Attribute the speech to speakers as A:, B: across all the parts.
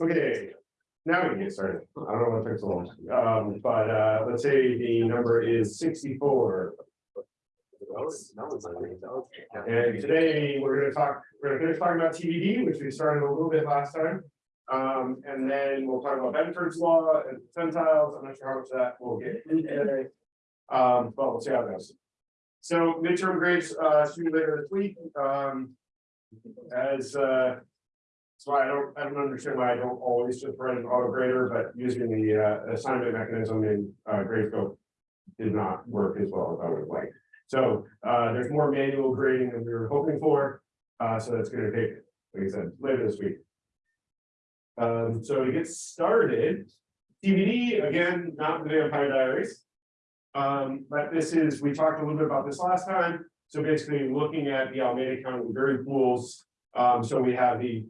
A: Okay, now we can get started. I don't know what took so long, um, but, uh, let's say the number is sixty-four. And today, we're gonna talk, we're gonna finish talking about TVD, which we started a little bit last time. Um, and then we'll talk about Benford's law and percentiles, I'm not sure how much that we'll get into today. Um, but we'll see how it goes. So midterm grades, uh, should be later this week, um. As, uh. I don't, I don't understand why I don't always just write an auto grader, but using the, uh, assignment mechanism in, uh, Gradescope. Did not work as well as I would liked. So, uh, there's more manual grading than we were hoping for, uh, so that's gonna take, like I said, later this week. Um, so to get started, TVD, again, not the Vampire Diaries. Um, but this is, we talked a little bit about this last time, so basically looking at the Alameda County Berry pools, um, so we have the.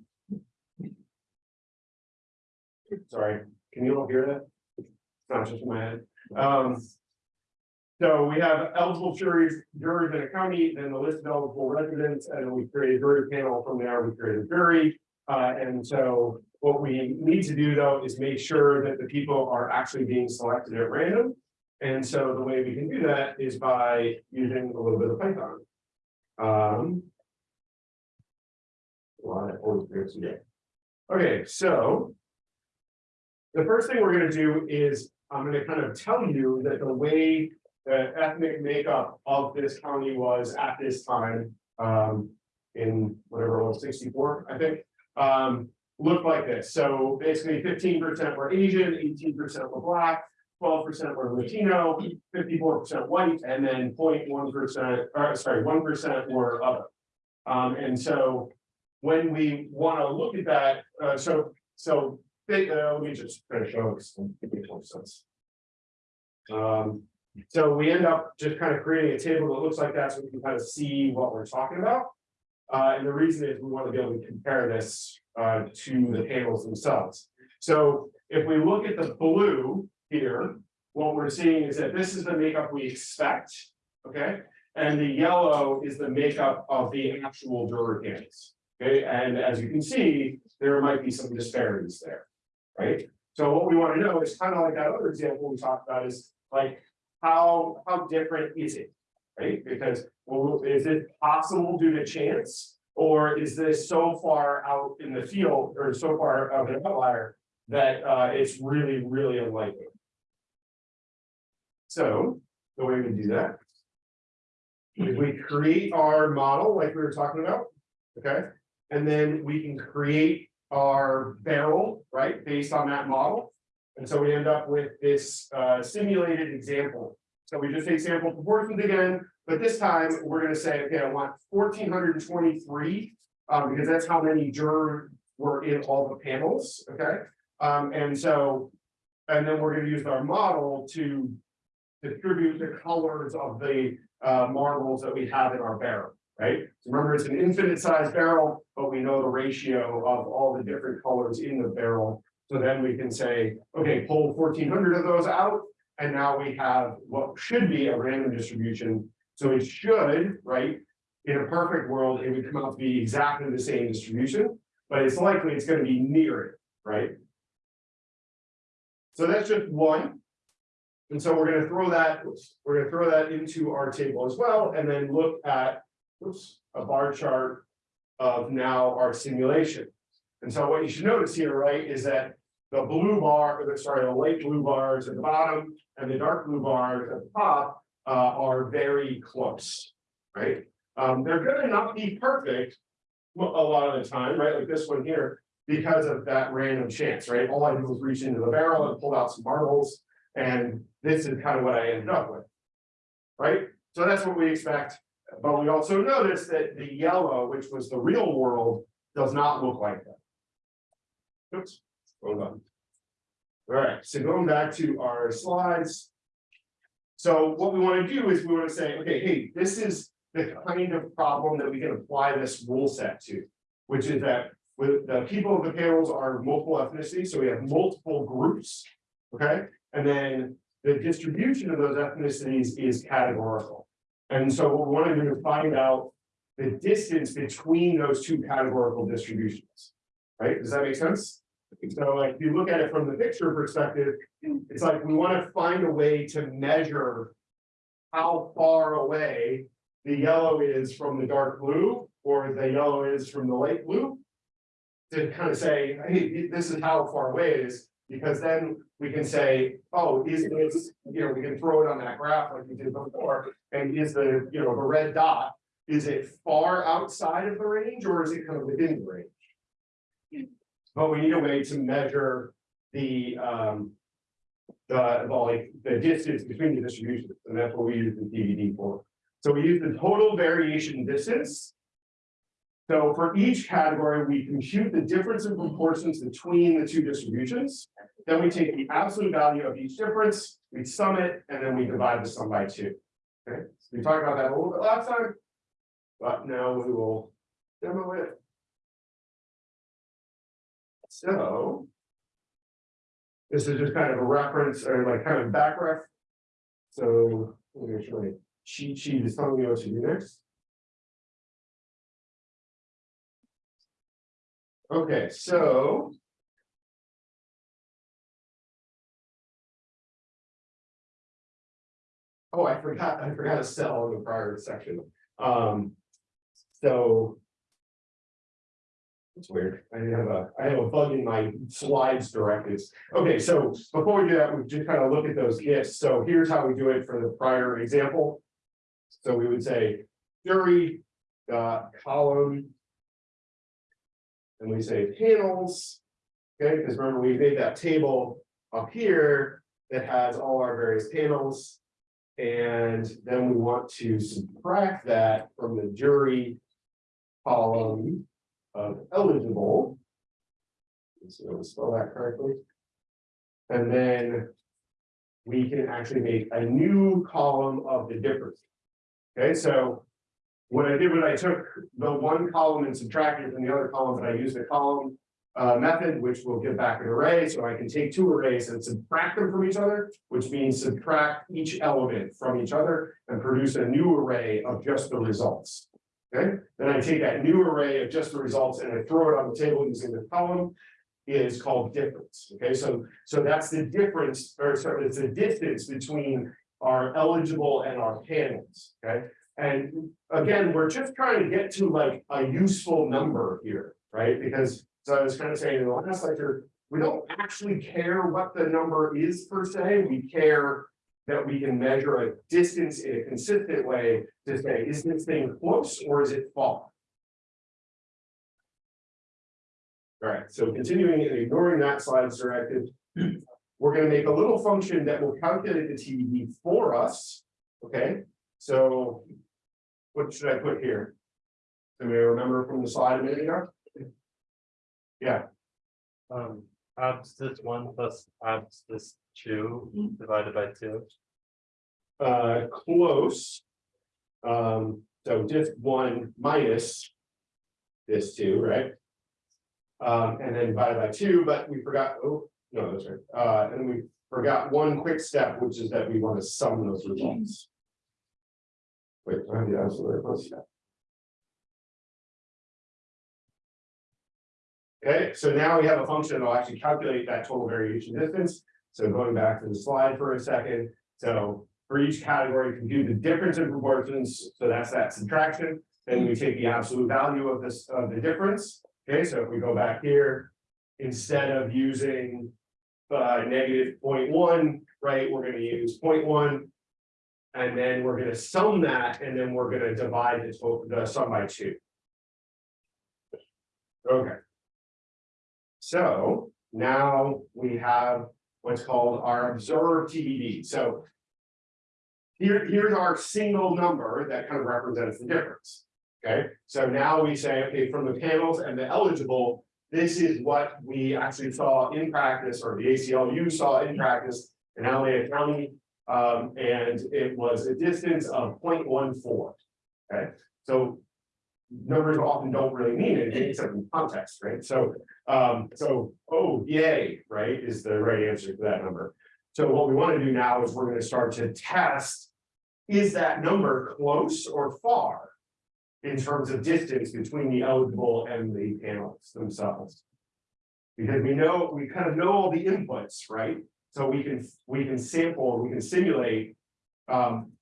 A: Sorry, can you all hear that? It's not just in my head, um. So we have eligible juries, jurors in a county, then the list of eligible residents, and we create a jury panel from there, we create a jury. Uh, and so what we need to do though is make sure that the people are actually being selected at random. And so the way we can do that is by using a little bit of Python. Um. Okay, so. The first thing we're gonna do is, I'm gonna kind of tell you that the way the ethnic makeup of this county was at this time. Um, in whatever it was, sixty-four, I think, um, looked like this. So basically fifteen percent were Asian, eighteen percent were black twelve percent were Latino, fifty-four percent white, and then 0.1 percent, or sorry, one percent were other. Um, and so when we want to look at that, uh, so, so, they- uh, let me just finish more sense. Um, so we end up just kind of creating a table that looks like that, so we can kind of see what we're talking about. Uh, and the reason is we want to be able to compare this, uh, to the tables themselves. So if we look at the blue, here, what we're seeing is that this is the makeup we expect, okay? And the yellow is the makeup of the actual juror okay? And as you can see, there might be some disparities there, right? So what we want to know is kind of like that other example we talked about is like, how, how different is it? Right? Because, well, is it possible due to chance? Or is this so far out in the field or so far of an outlier that uh, it's really, really unlikely? So the way we do that. is we create our model like we were talking about, okay? And then we can create our barrel, right, based on that model. And so we end up with this uh simulated example. So we just take sample proportions again, but this time we're gonna say, okay, I want fourteen hundred and twenty-three. Um, because that's how many jurors were in all the panels, okay? Um, and so. And then we're gonna use our model to distribute the colors of the uh marbles that we have in our barrel, right? So Remember, it's an infinite size barrel, but we know the ratio of all the different colors in the barrel. So then we can say, okay, pull fourteen hundred of those out, and now we have what should be a random distribution. So it should, right? In a perfect world, it would come out to be exactly the same distribution, but it's likely it's gonna be near it, right? So that's just one. And so we're gonna throw that, oops, we're gonna throw that into our table as well, and then look at, oops, a bar chart. Of now our simulation. And so what you should notice here, right, is that the blue bar, the, sorry, the light blue bars at the bottom and the dark blue bars at the top. Uh, are very close, right? Um, they're gonna not be perfect. A lot of the time, right, like this one here, because of that random chance, right? All I did was reach into the barrel and pull out some marbles. And this is kind of what I ended up with. Right? So that's what we expect. But we also notice that the yellow, which was the real world, does not look like that. Oops, hold on. All right, so going back to our slides. So what we want to do is we want to say, okay, hey, this is the kind of problem that we can apply this rule set to. Which is that with the people of the panels are multiple ethnicities, so we have multiple groups. Okay, and then the distribution of those ethnicities is categorical. And so we want to do is find out the distance between those two categorical distributions. Right, does that make sense? So like, if you look at it from the picture perspective, it's like we want to find a way to measure. How far away the yellow is from the dark blue, or the yellow is from the light blue. To kind of say, hey, this is how far away it is, because then we can say, oh, is this, you know, we can throw it on that graph like we did before. And is the, you know, the red dot, is it far outside of the range or is it kind of within the range? But we need a way to measure the, um. The, the, like, the distance between the distributions, and that's what we use the TVD for. So we use the total variation distance. So for each category, we compute the difference in proportions between the two distributions. Then we take the absolute value of each difference, we sum it, and then we divide the sum by two. Okay, so we talked about that a little bit last time. But now we will demo it. So. This is just kind of a reference or like kind of back ref. So I'm gonna show you cheat sheet is telling me what to do next. Okay, so. Oh, I forgot, I forgot a cell in the prior section, um, so. It's weird, I have a, I have a bug in my slides directives. Okay, so before we do that, we just kind of look at those gifts, so here's how we do it for the prior example. So we would say, jury, dot, column. And we say panels. Okay, because remember, we made that table up here that has all our various panels. And then we want to subtract that from the jury column of eligible. So me spell that correctly. And then we can actually make a new column of the difference. Okay, so what I did was I took the one column and subtracted from the other column, but I used the column uh, method, which will give back an array, so I can take two arrays and subtract them from each other, which means subtract each element from each other and produce a new array of just the results. Okay, then I take that new array of just the results and I throw it on the table using the column is called difference. Okay, so so that's the difference, or sorry, it's the distance between our eligible and our panels. Okay, and again, we're just trying to get to like a useful number here, right? Because so I was kind of saying in the last lecture, we don't actually care what the number is per se, we care that we can measure a distance in a consistent way to say, is this thing close or is it far? All right, so continuing and ignoring that slide's directive, we're gonna make a little function that will calculate the TVD for us, okay? So what should I put here? Do we remember from the slide a minute ago? Yeah,
B: Um, abs this one plus abs this two divided by two.
A: uh, close. Um, so just one minus this two, right? Um, and then divided by two, but we forgot, oh, no, that's right, uh, and we forgot one quick step, which is that we want to sum those results. Okay, so now we have a function that'll actually calculate that total variation distance. So going back to the slide for a second, so for each category, compute the difference in proportions, so that's that subtraction. Then we take the absolute value of this, of the difference. Okay, so if we go back here, instead of using uh, negative 0.1, right, we're gonna use 0.1, And then we're gonna sum that, and then we're gonna divide the the sum by two. Okay. So now we have what's called our observed TVD, so. Here, here's our single number that kind of represents the difference. Okay, so now we say, okay, from the panels and the eligible, this is what we actually saw in practice, or the ACLU saw in practice in Alameda County. Um, and it was a distance of 0.14. Okay, so numbers often don't really mean anything except in context, right? So, um, so, oh, yay, right, is the right answer to that number. So what we want to do now is we're going to start to test is that number close or far? In terms of distance between the eligible and the panels themselves. Because we know, we kind of know all the inputs, right? So we can, we can sample, we can simulate. Um.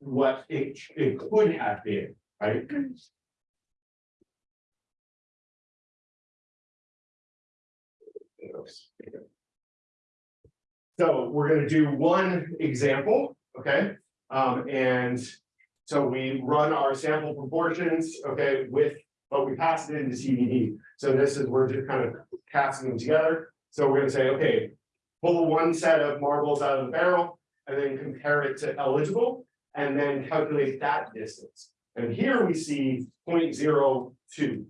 A: What it, it could have been, right? So we're gonna do one example, okay? Um, and so we run our sample proportions, okay, with, but we pass it into TVD. So this is, we're just kind of casting them together. So we're gonna say, okay, pull one set of marbles out of the barrel and then compare it to eligible and then calculate that distance. And here we see 0.02,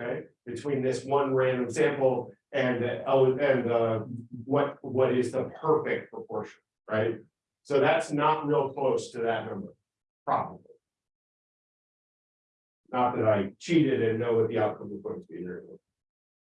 A: Okay, between this one random sample and and uh, what, what is the perfect proportion, right? So that's not real close to that number, probably. Not that I cheated and know what the outcome is going to be.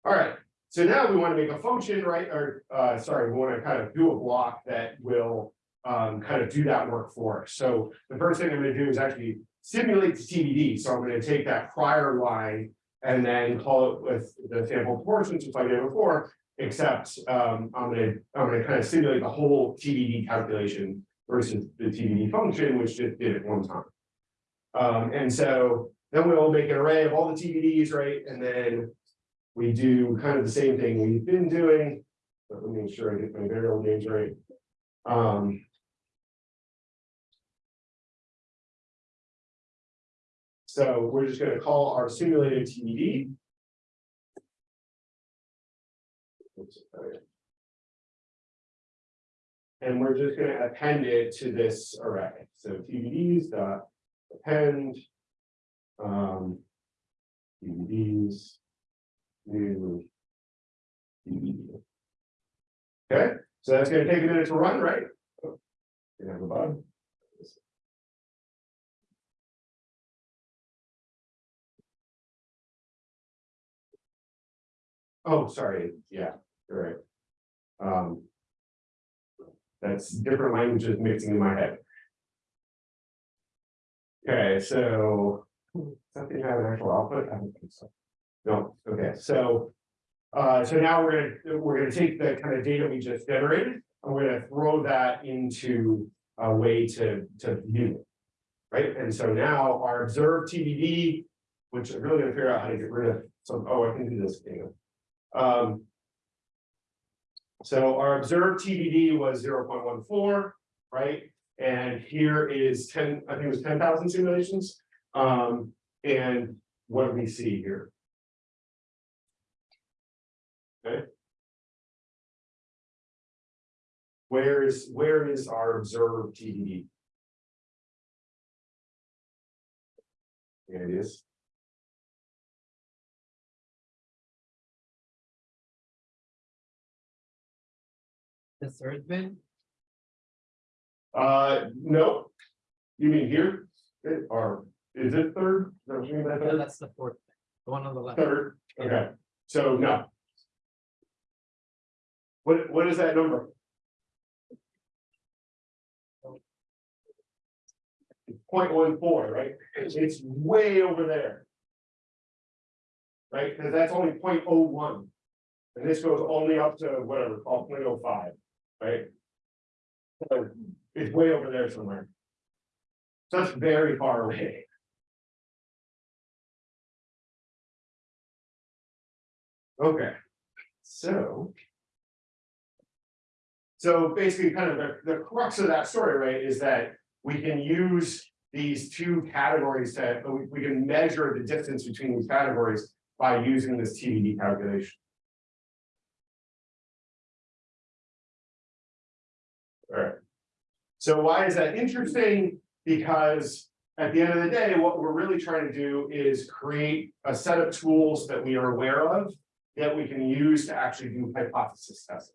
A: All right, so now we want to make a function, right, or, uh, sorry, we want to kind of do a block that will. Um, kind of do that work for us. So the first thing I'm gonna do is actually simulate the TVD. So I'm gonna take that prior line. And then call it with the sample proportions, like I did before, except um, I'm gonna, I'm gonna kind of simulate the whole TVD calculation. Versus the TVD function, which just did it one time. Um, and so then we'll make an array of all the TVDs, right, and then. We do kind of the same thing we've been doing, but let me make sure I get my variable names right. Um. So we're just gonna call our simulated TVD. And we're just gonna append it to this array, so TVDs dot append. Um. TVD. Okay, so that's gonna take a minute to run, right? Oh, You have. Oh, sorry, yeah, you're right. Um. That's different languages mixing in my head. Okay, so. Something have an actual output, I don't think so. No, okay, so. Uh, so now we're gonna, we're gonna take the kind of data we just generated, and we're gonna throw that into a way to, to view it. Right, and so now our observed TVD, which I'm really gonna figure out how to get rid of some, oh, I can do this thing. Um. So our observed TVD was zero point one four, right? And here is ten, I think it was ten thousand simulations. Um, and what do we see here? Okay. Where is, where is our observed TVD? There it is.
C: The third bin,
A: Uh, no. You mean here? It- Or is it third? Is that what you mean by
C: no, that's the fourth, the one on the left.
A: Third, okay, so no. What, what is that number? Point one four, right? It's, way over there. Right, because that's only 0.01, And this goes only up to whatever, called 0.05, right? So it's way over there somewhere. So that's very far away. Okay, so. So basically, kind of the, the crux of that story, right, is that we can use these two categories to, uh, we, we can measure the distance between these categories by using this TVD calculation. All right. So why is that interesting? Because at the end of the day, what we're really trying to do is create a set of tools that we are aware of that we can use to actually do hypothesis testing.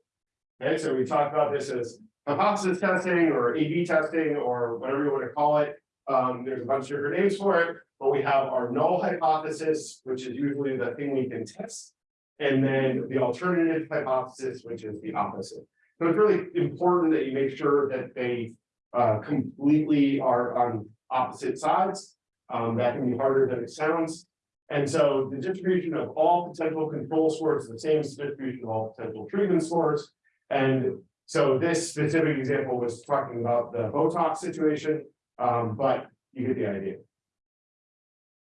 A: Okay, so we talked about this as hypothesis testing or A/B testing or whatever you want to call it. Um, there's a bunch of different names for it, but we have our null hypothesis, which is usually the thing we can test. And then the alternative hypothesis, which is the opposite. So it's really important that you make sure that they uh, completely are on opposite sides. Um, that can be harder than it sounds. And so the distribution of all potential control scores is the same as the distribution of all potential treatment scores. And so this specific example was talking about the Botox situation, um, but you get the idea.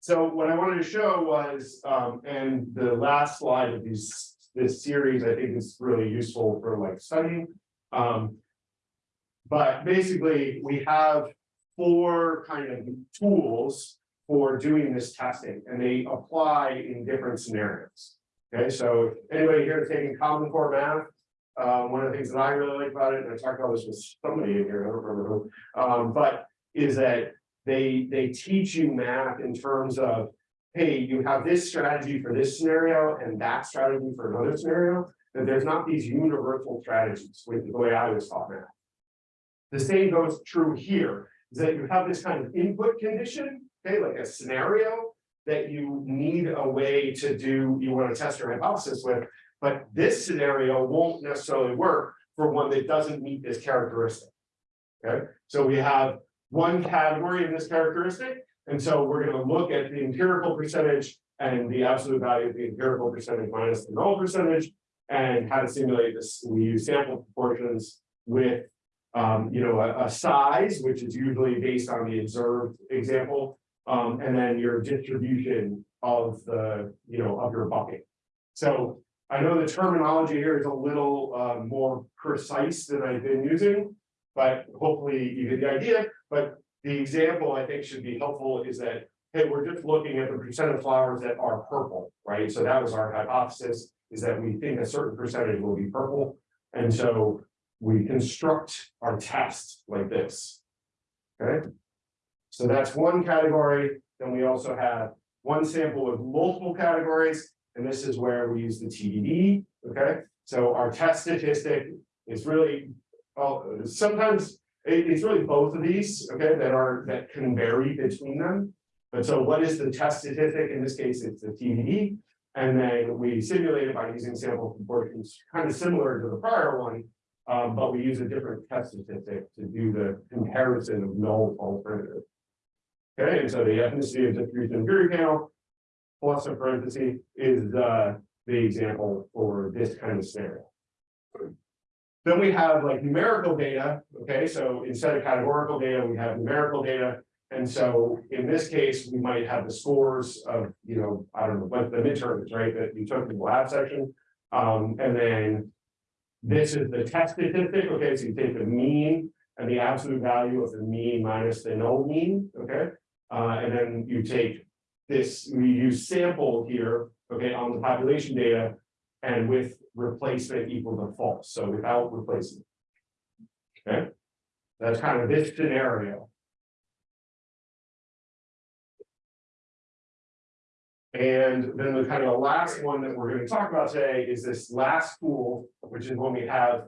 A: So what I wanted to show was, um, and the last slide of these, this series, I think is really useful for like studying. Um. But basically, we have four kind of tools for doing this testing, and they apply in different scenarios. Okay, so anybody here taking Common Core math, uh, one of the things that I really like about it, and I talked about this with somebody in here, I don't remember who, um, but is that they, they teach you math in terms of, hey, you have this strategy for this scenario and that strategy for another scenario, that there's not these universal strategies, with the way I was taught math. The same goes true here, is that you have this kind of input condition, okay, like a scenario that you need a way to do, you want to test your hypothesis with, but this scenario won't necessarily work for one that doesn't meet this characteristic. Okay, so we have one category in this characteristic, and so we're gonna look at the empirical percentage and the absolute value of the empirical percentage minus the null percentage. And how to simulate this, we use sample proportions with, um, you know, a, a size, which is usually based on the observed example. Um, and then your distribution of the, you know, of your bucket. So I know the terminology here is a little, uh, more precise than I've been using. But hopefully you get the idea, but the example I think should be helpful is that, hey, we're just looking at the percent of flowers that are purple, right? So that was our hypothesis, is that we think a certain percentage will be purple. And so we construct our test like this. Okay? So that's one category, then we also have one sample with multiple categories, and this is where we use the TVD, okay? So our test statistic is really well, sometimes it- it's really both of these, okay, that are, that can vary between them. But so what is the test statistic? In this case, it's the TVD. And then we simulate it by using sample proportions, kind of similar to the prior one. Um, but we use a different test statistic to do the comparison of null alternative. Okay, and so the ethnicity of distribution theory panel. Plus a parenthesis is uh the example for this kind of scenario. Then we have like numerical data, okay, so instead of categorical data, we have numerical data. And so in this case, we might have the scores of, you know, I don't know, what the midterms, right, that you took in the lab section. Um, and then. This is the test statistic, okay, so you take the mean and the absolute value of the mean minus the null mean, okay? Uh, and then you take this, we use sample here, okay, on the population data. And with replacement equal to false, so without replacement. Okay, that's kind of this scenario. And then the kind of the last one that we're gonna talk about today is this last tool, which is when we have.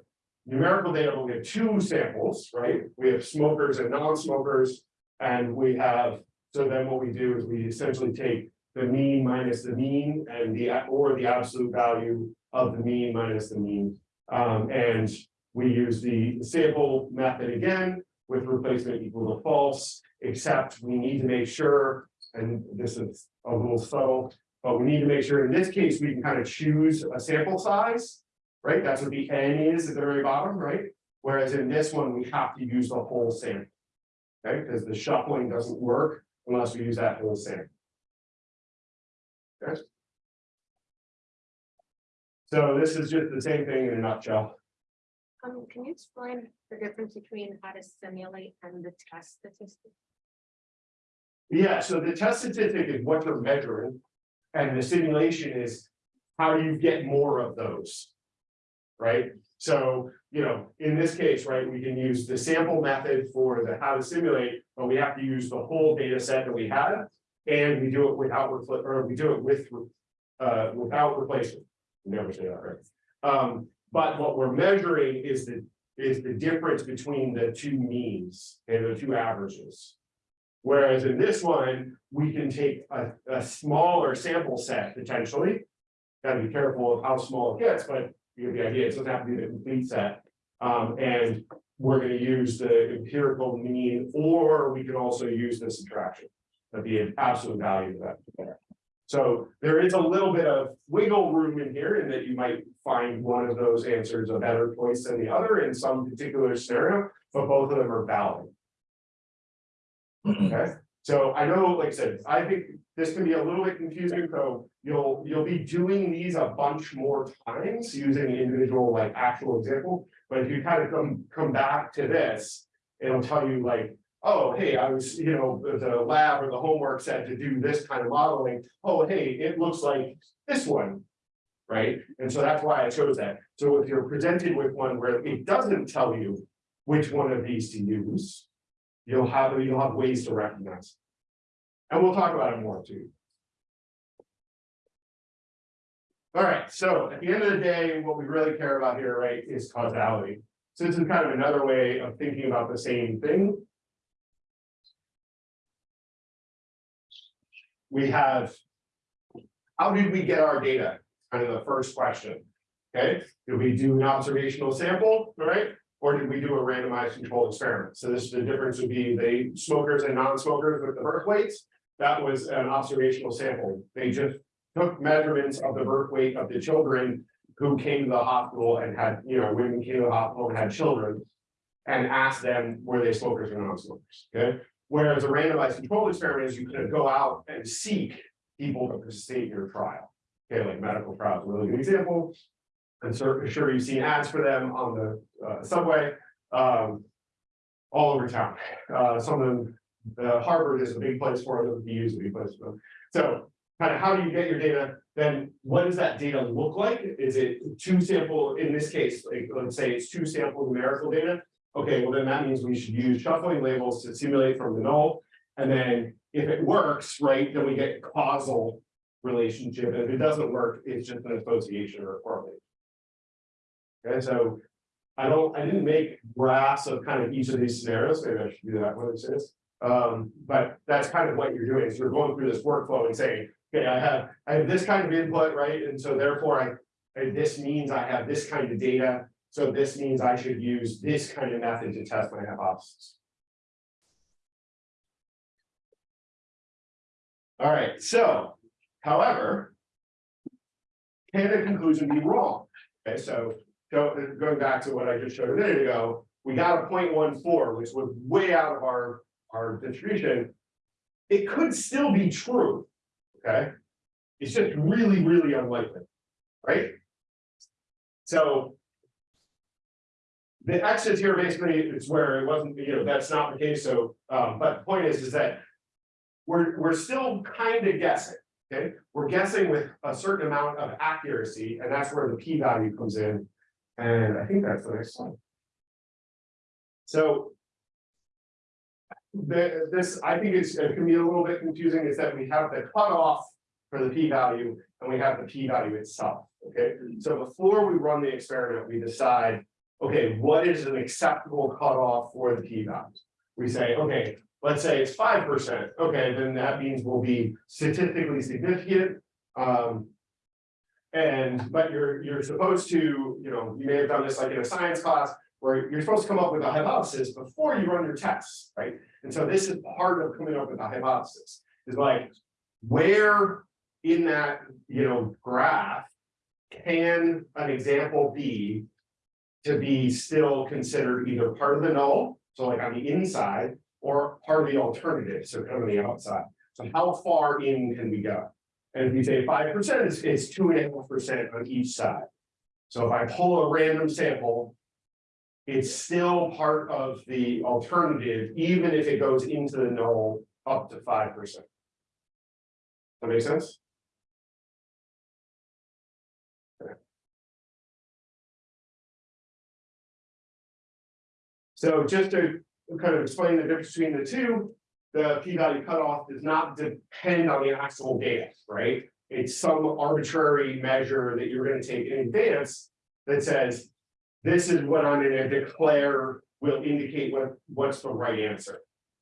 A: Numerical data, but we have two samples, right? We have smokers and non-smokers. And we have, so then what we do is we essentially take the mean minus the mean and the, or the absolute value of the mean minus the mean. Um, and we use the sample method again with replacement equal to false, except we need to make sure, and this is a little subtle, but we need to make sure in this case, we can kind of choose a sample size, right? That's what the N is at the very bottom, right? Whereas in this one, we have to use the whole sample. Okay, because the shuffling doesn't work unless we use that whole sample. Okay. So this is just the same thing in a nutshell.
D: Um, can you explain the difference between how to simulate and the test statistic?
A: Yeah, so the test statistic is what you're measuring. And the simulation is how do you get more of those? Right? So, you know, in this case, right, we can use the sample method for the how to simulate, but we have to use the whole data set that we have. And we do it without, or we do it with, uh, without replacement. Never say that, right? Um, but what we're measuring is the, is the difference between the two means and the two averages. Whereas in this one, we can take a, a smaller sample set potentially. Gotta be careful of how small it gets, but you get the idea, it doesn't have to be the complete set. Um, and we're gonna use the empirical mean, or we can also use the subtraction. Be an absolute value of that. So there is a little bit of wiggle room in here in that you might find one of those answers a better choice than the other in some particular scenario, but both of them are valid. Okay, so I know, like I said, I think this can be a little bit confusing, so you'll, you'll be doing these a bunch more times using individual like actual example. But if you kind of come, come back to this, it'll tell you like, oh, hey, I was, you know, the- lab or the homework said to do this kind of modeling. Oh, hey, it looks like this one. Right? And so that's why I chose that. So if you're presented with one where it doesn't tell you which one of these to use. You'll have, you'll have ways to recognize. And we'll talk about it more too. All right, so at the end of the day, what we really care about here, right, is causality. So this is kind of another way of thinking about the same thing. We have. How did we get our data? Kind of the first question. Okay, did we do an observational sample, right? Or did we do a randomized controlled experiment? So this, the difference would be the smokers and non-smokers with the birth weights. That was an observational sample. They just took measurements of the birth weight of the children who came to the hospital and had, you know, women came to the hospital and had children. And asked them, were they smokers or non-smokers, okay? Whereas a randomized controlled experiment is you could go out and seek people to participate in your trial. Okay, like medical trials, really good example. I'm sure, you've seen ads for them on the uh, subway, um. All over town, uh, some of them, the Harvard is a big place for them, the U is a big place for them. So, kind of how do you get your data? Then what does that data look like? Is it two sample, in this case, like, let's say it's two sample numerical data? Okay, well, then that means we should use shuffling labels to simulate from the null. And then if it works, right, then we get causal relationship. If it doesn't work, it's just an association or a correlation. Okay, so I don't, I didn't make graphs of kind of each of these scenarios, maybe I should do that one it is. Um, but that's kind of what you're doing, is you're going through this workflow and saying, okay, I have, I have this kind of input, right? And so therefore I, and this means I have this kind of data. So this means I should use this kind of method to test my hypothesis. All right, so, however. Can the conclusion be wrong? Okay, so, go, going back to what I just showed a minute ago, we got a 0.14, which was way out of our, our distribution. It could still be true, okay? It's just really, really unlikely, right? So. The exit here basically is where it wasn't, you know, that's not the case, so, um, but the point is, is that. We're, we're still kind of guessing, okay? We're guessing with a certain amount of accuracy, and that's where the p-value comes in. And I think that's the next slide. So. The, this, I think it's, it can be a little bit confusing, is that we have the cutoff for the p-value, and we have the p-value itself, okay? So before we run the experiment, we decide, okay, what is an acceptable cutoff for the p-value? We say, okay, let's say it's five percent, okay, then that means we'll be statistically significant. Um. And, but you're, you're supposed to, you know, you may have done this like in a science class, where you're supposed to come up with a hypothesis before you run your tests, right? And so this is part of coming up with a hypothesis, is like, where in that, you know, graph. Can an example be? To be still considered either part of the null, so like on the inside, or part of the alternative, so kind of on the outside. So how far in can we go? And if you say five percent, it's, it's two and a half percent on each side. So if I pull a random sample. It's still part of the alternative, even if it goes into the null up to five percent. That make sense? So just to kind of explain the difference between the two, the p-value cutoff does not depend on the actual data, right? It's some arbitrary measure that you're gonna take in advance that says, this is what I'm gonna declare will indicate what, what's the right answer.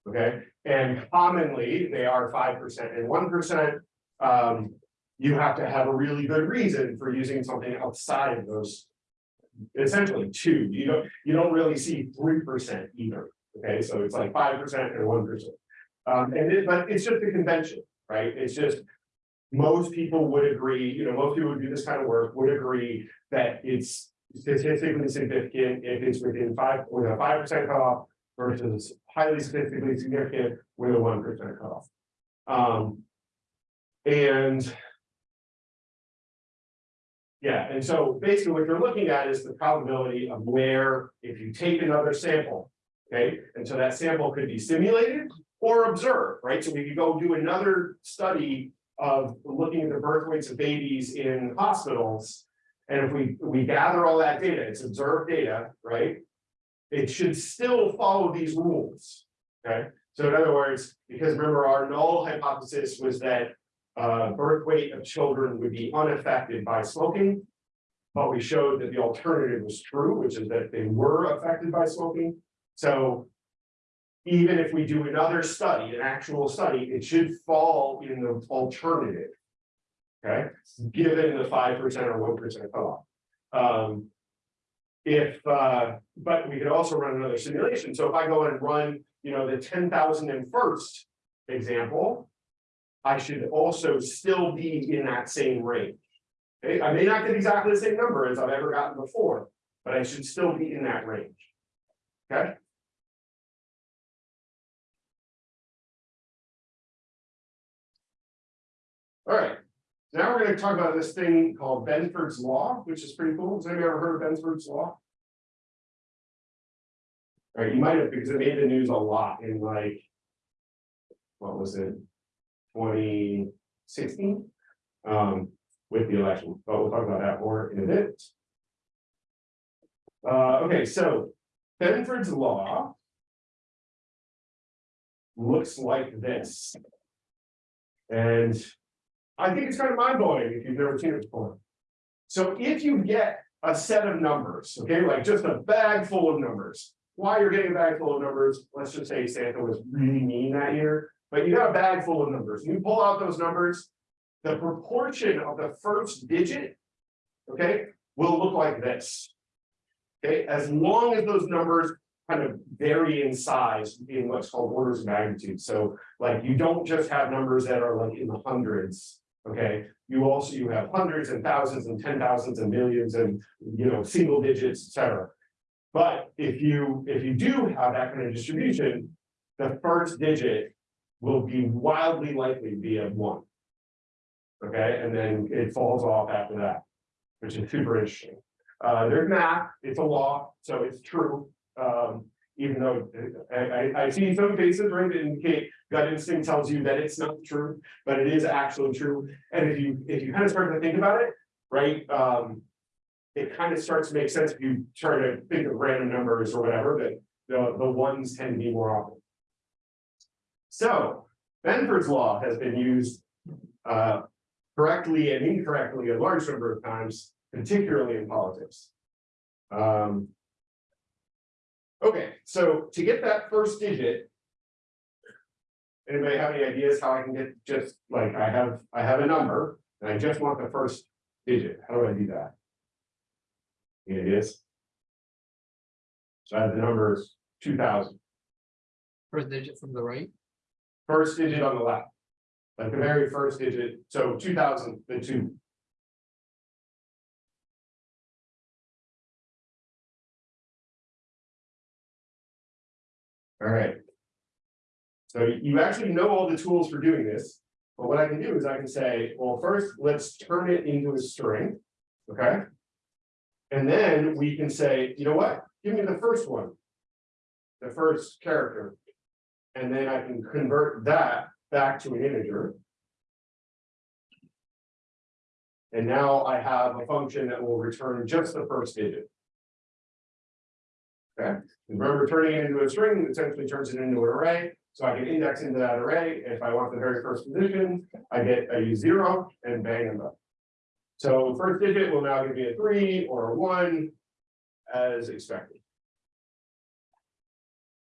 A: Okay, and commonly they are five percent and one percent. Um, you have to have a really good reason for using something outside of those essentially two, you don't, you don't really see three percent either, okay, so it's like five percent and one percent. Um, and it, but it's just a convention, right, it's just. Most people would agree, you know, most people who do this kind of work would agree that it's statistically significant if it's within five, with a five percent cutoff. Versus highly statistically significant with a one percent cutoff. Um. And. Yeah, and so basically what you're looking at is the probability of where, if you take another sample. Okay, and so that sample could be simulated or observe, right? So we could go do another study of looking at the birth weights of babies in hospitals. And if we, we gather all that data, it's observed data, right? It should still follow these rules, okay? So in other words, because remember our null hypothesis was that. Uh, birth weight of children would be unaffected by smoking. But we showed that the alternative was true, which is that they were affected by smoking, so. Even if we do another study, an actual study, it should fall in the alternative. Okay, given the five percent or one percent cutoff. Um. If, uh, but we could also run another simulation, so if I go and run, you know, the ten thousand and first example. I should also still be in that same range. Okay, I may not get exactly the same number as I've ever gotten before, but I should still be in that range. Okay? All right, now we're gonna talk about this thing called Benford's Law, which is pretty cool. Has anybody ever heard of Benford's Law? All right, you might have, because it made the news a lot in like. What was it? Twenty sixteen? Um, with the election, but we'll talk about that more in a bit. Uh, okay, so Benford's Law. Looks like this. And I think it's kind of mind blowing if you've never seen it before. So if you get a set of numbers, okay, like just a bag full of numbers. Why you're getting a bag full of numbers, let's just say Santa was really mean that year, but you got a bag full of numbers, you pull out those numbers. The proportion of the first digit. Okay, will look like this. Okay, as long as those numbers kind of vary in size in what's called orders of magnitude, so like you don't just have numbers that are like in the hundreds. Okay, you also, you have hundreds and thousands and ten thousands and millions and, you know, single digits, etc. But if you, if you do have that kind of distribution, the first digit will be wildly likely to be a one. Okay, and then it falls off after that, which is super interesting. Uh, there's math, it's a law, so it's true. Um, even though I, I, I see some cases, right, that indicate gut instinct tells you that it's not true, but it is actually true. And if you, if you kind of start to think about it, right, um. It kind of starts to make sense if you try to think of random numbers or whatever, that the, the ones tend to be more often. So, Benford's law has been used, uh, correctly and incorrectly a large number of times, particularly in politics. Um. Okay, so to get that first digit. Anybody have any ideas how I can get just like I have, I have a number and I just want the first digit. How do I do that? Any ideas? So I have the two thousand.
C: First digit from the right,
A: first digit on the left. Like the very first digit, so two thousand, the two. All right. So you actually know all the tools for doing this, but what I can do is I can say, well, first, let's turn it into a string, okay? And then we can say, you know what, give me the first one. The first character. And then I can convert that back to an integer. And now I have a function that will return just the first digit. Okay, remember turning it into a string essentially turns it into an array, so I can index into that array. If I want the very first position, I get, I use zero and bang them up. So first digit will now give me a three or a one as expected.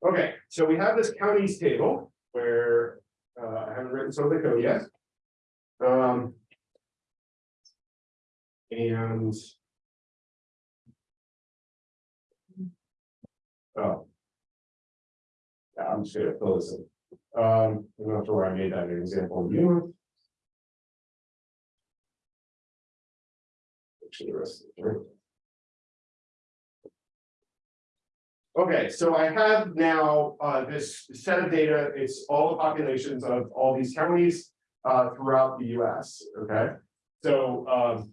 A: Okay, so we have this counties table where uh, I haven't written some of the code yet. Um. And. Oh. Yeah, I'm just gonna fill this in. Um, I'm not sure where I made that example. You. Actually, the rest of it, right? Okay, so I have now uh this set of data, it's all the populations of all these counties uh throughout the US, okay? So um.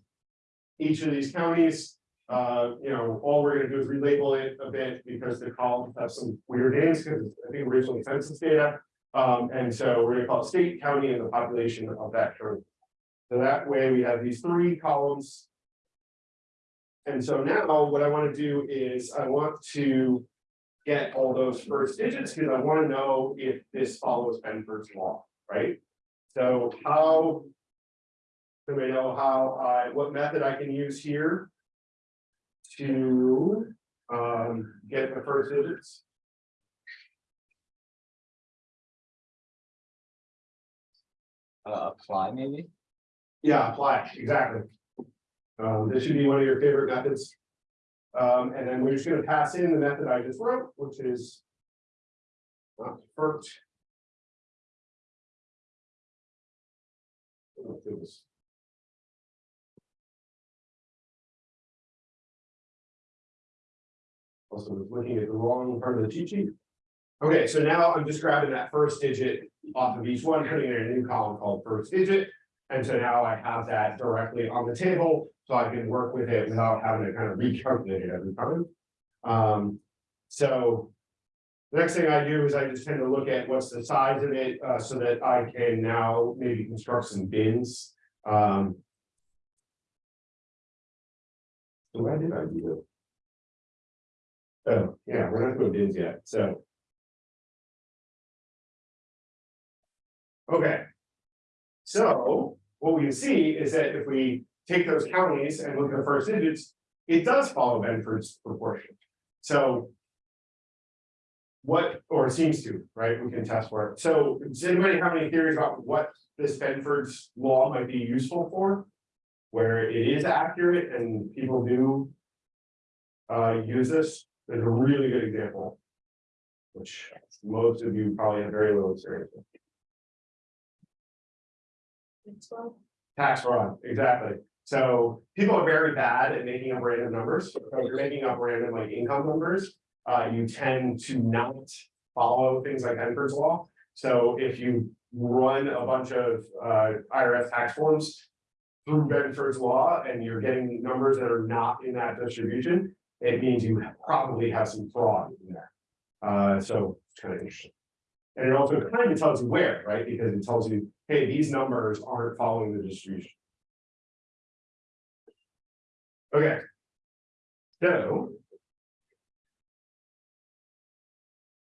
A: Each of these counties, uh, you know, all we're gonna do is relabel it a bit because the columns have some weird names, because I think originally census data. Um, and so we're gonna call it state, county, and the population of that county. So that way we have these three columns. And so now what I wanna do is I want to get all those first digits, because I wanna know if this follows Benford's law, right? So how? Do we know how I, what method I can use here? To um get the first digits?
C: Uh, apply maybe?
A: Yeah, apply, exactly. Um, this should be one of your favorite methods. Um, and then we're just gonna pass in the method I just wrote, which is. Not first. Also was looking at the wrong part of the cheat sheet. Okay, so now I'm just grabbing that first digit off of each one, putting it in a new column called first digit. And so now I have that directly on the table, so I can work with it without having to kind of recalculate it every time. Um, so. The next thing I do is I just tend to look at what's the size of it, uh, so that I can now maybe construct some bins, um. So did I do that? Oh, yeah, we're not doing bins yet, so. Okay. So what we can see is that if we take those counties and look at the first digits, it does follow Benford's proportion. So. What, or seems to, right? We can test for it. So does anybody have any theories about what this Benford's law might be useful for? Where it is accurate and people do. Uh, use this, there's a really good example. Which most of you probably have very little experience with.
D: It's well,
A: Tax fraud, exactly. So people are very bad at making up random numbers. So if you're making up random like income numbers. Uh, you tend to not follow things like Benford's law. So if you run a bunch of uh IRS tax forms. Through Benford's law and you're getting numbers that are not in that distribution, it means you probably have some fraud in there. Uh, so it's kind of interesting. And it also kind of tells you where, right? Because it tells you, hey, these numbers aren't following the distribution. Okay. So.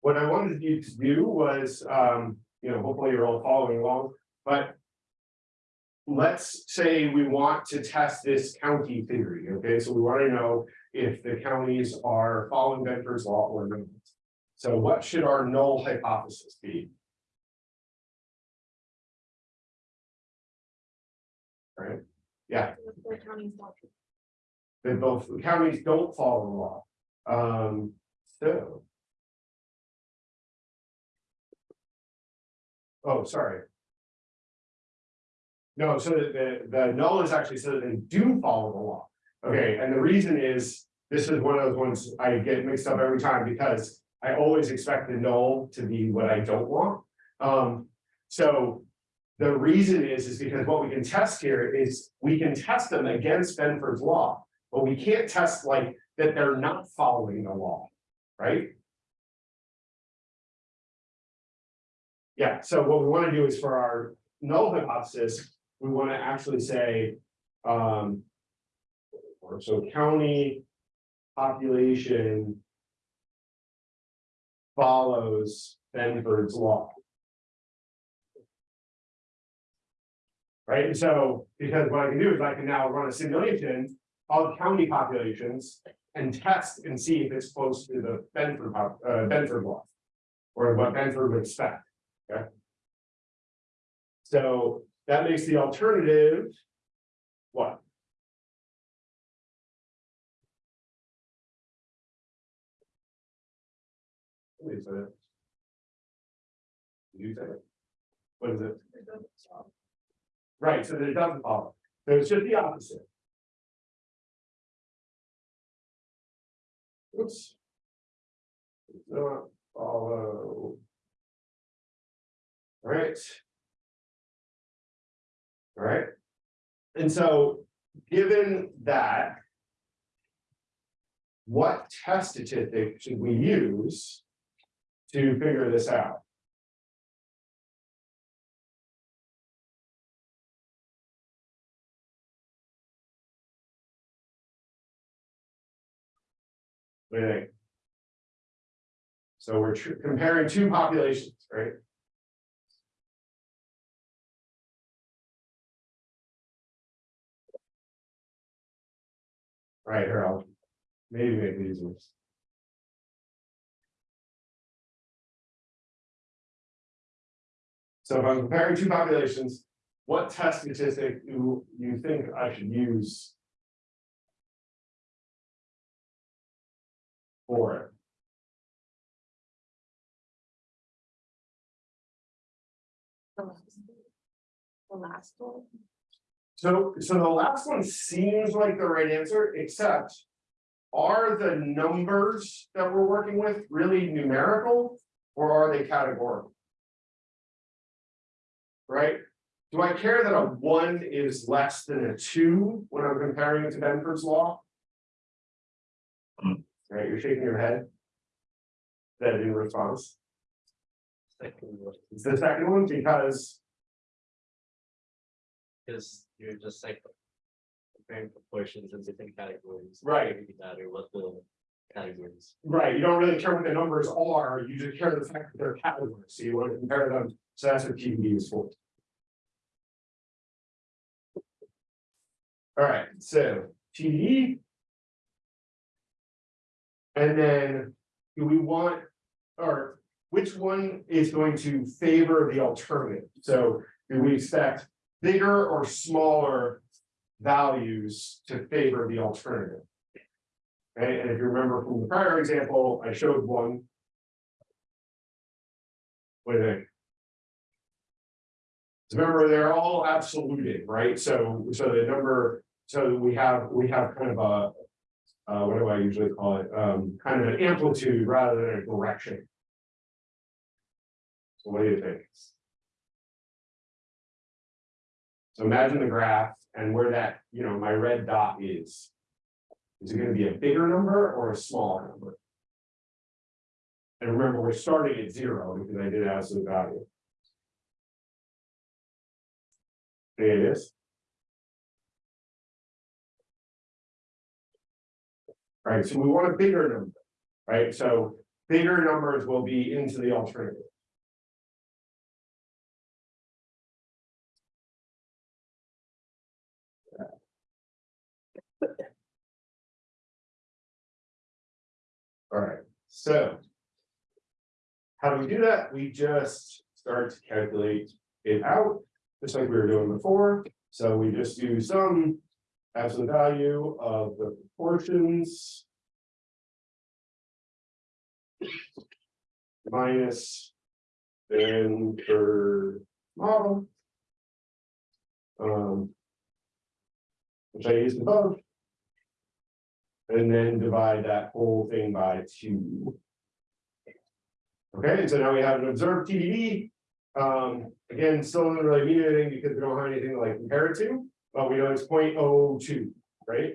A: What I wanted you to do was, um, you know, hopefully you're all following along, but. Let's say we want to test this county theory, okay, so we want to know if the counties are following Benford's law or not. So what should our null hypothesis be? Right, yeah,
D: the county's not.
A: that both counties don't follow the law. Um, so. Oh, sorry. No, so the, the, null is actually so that they do follow the law. Okay, and the reason is, this is one of those ones I get mixed up every time because I always expect the null to be what I don't want. Um, so. The reason is, is because what we can test here is we can test them against Benford's law. But we can't test like that they're not following the law, right? Yeah, so what we wanna do is for our null hypothesis, we wanna actually say, um. So county population. Follows Benford's law. Right, so, because what I can do is I can now run a simulation of county populations and test and see if it's close to the Benford, uh, Benford law. Or what Benford would expect, okay? So that makes the alternative. What? you say it. Did You say it. What is it? Right, so that it doesn't follow, so it's just the opposite. Oops. Not follow. Alright. Alright. And so, given that. What test statistic should we use? To figure this out? What do you think? So we're comparing two populations, right? Right, here, I'll maybe make these ones. So if I'm comparing two populations, what test statistic do you think I should use? For it?
D: The last one,
A: So, so the last one seems like the right answer, except. Are the numbers that we're working with really numerical, or are they categorical? Right? Do I care that a one is less than a two when I'm comparing it to Benford's law? Hmm. Right, you're shaking your head. That in response,
B: Second
A: it's the second one because,
B: is you're just like. Comparing proportions in different categories.
A: Right.
B: Maybe That or what the categories.
A: right, you don't really care what the numbers are, you just care the fact that they're categories, so you want to compare them, so that's what TVD is for. Alright, so TVD. And then, do we want, or which one is going to favor the alternative? So do we expect bigger or smaller values to favor the alternative? Okay, and if you remember from the prior example, I showed one. Wait a minute. Remember, they're all absoluted, right? So, so the number, so we have, we have kind of a. Uh, what do I usually call it? Um, kind of an amplitude rather than a direction. So what do you think? So imagine the graph and where that, you know, my red dot is. Is it gonna be a bigger number or a smaller number? And remember, we're starting at zero because I did absolute value. There it is. Right, so we want a bigger number, right? So bigger numbers will be into the alternative. Alright, so. How do we do that? We just start to calculate it out, just like we were doing before. So we just do some absolute value of the proportions. Minus. Then for model. Um. Which I used above. And then divide that whole thing by two. Okay, so now we have an observed TVD. Um, again, still doesn't really mean anything because we don't have anything to like compare it to, but we know it's 0.02, right?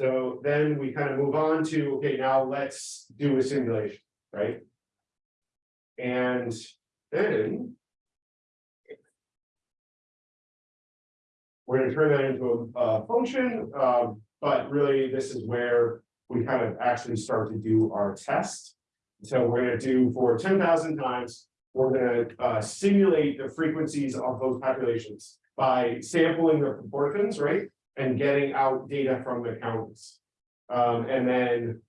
A: So then we kind of move on to, okay, now let's do a simulation, right? And then. We're gonna turn that into a, a function, but really this is where we kind of actually start to do our test. So we're gonna do for ten thousand times, we're gonna uh simulate the frequencies of those populations. By sampling the proportions, right, and getting out data from the counties. Um, and then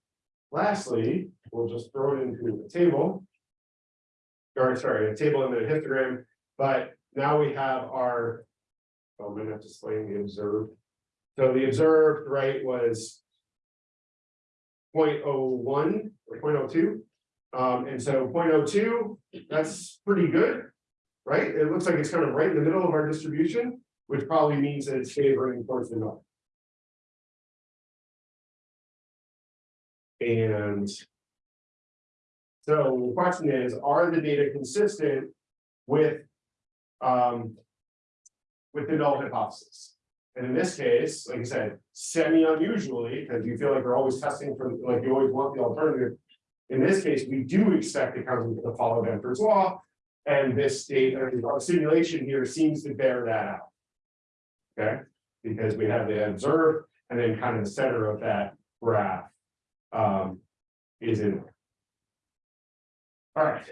A: lastly, we'll just throw it into a table. Or sorry, a table and then a histogram, but now we have our. oh, I'm gonna have to explain the observed. So the observed, right, was. 0.01 or 0.02. Um, and so 0.02, that's pretty good. Right? It looks like it's kind of right in the middle of our distribution, which probably means that it's favoring towards the north. And. So the question is, are the data consistent with? Um. With the null hypothesis? And in this case, like I said, semi unusually, because you feel like you're always testing for, like you always want the alternative. In this case, we do expect the county to the follow Benford's law. And this state, our simulation here seems to bear that out. Okay, because we have the observed, and then kind of the center of that graph. Um, is in. All right,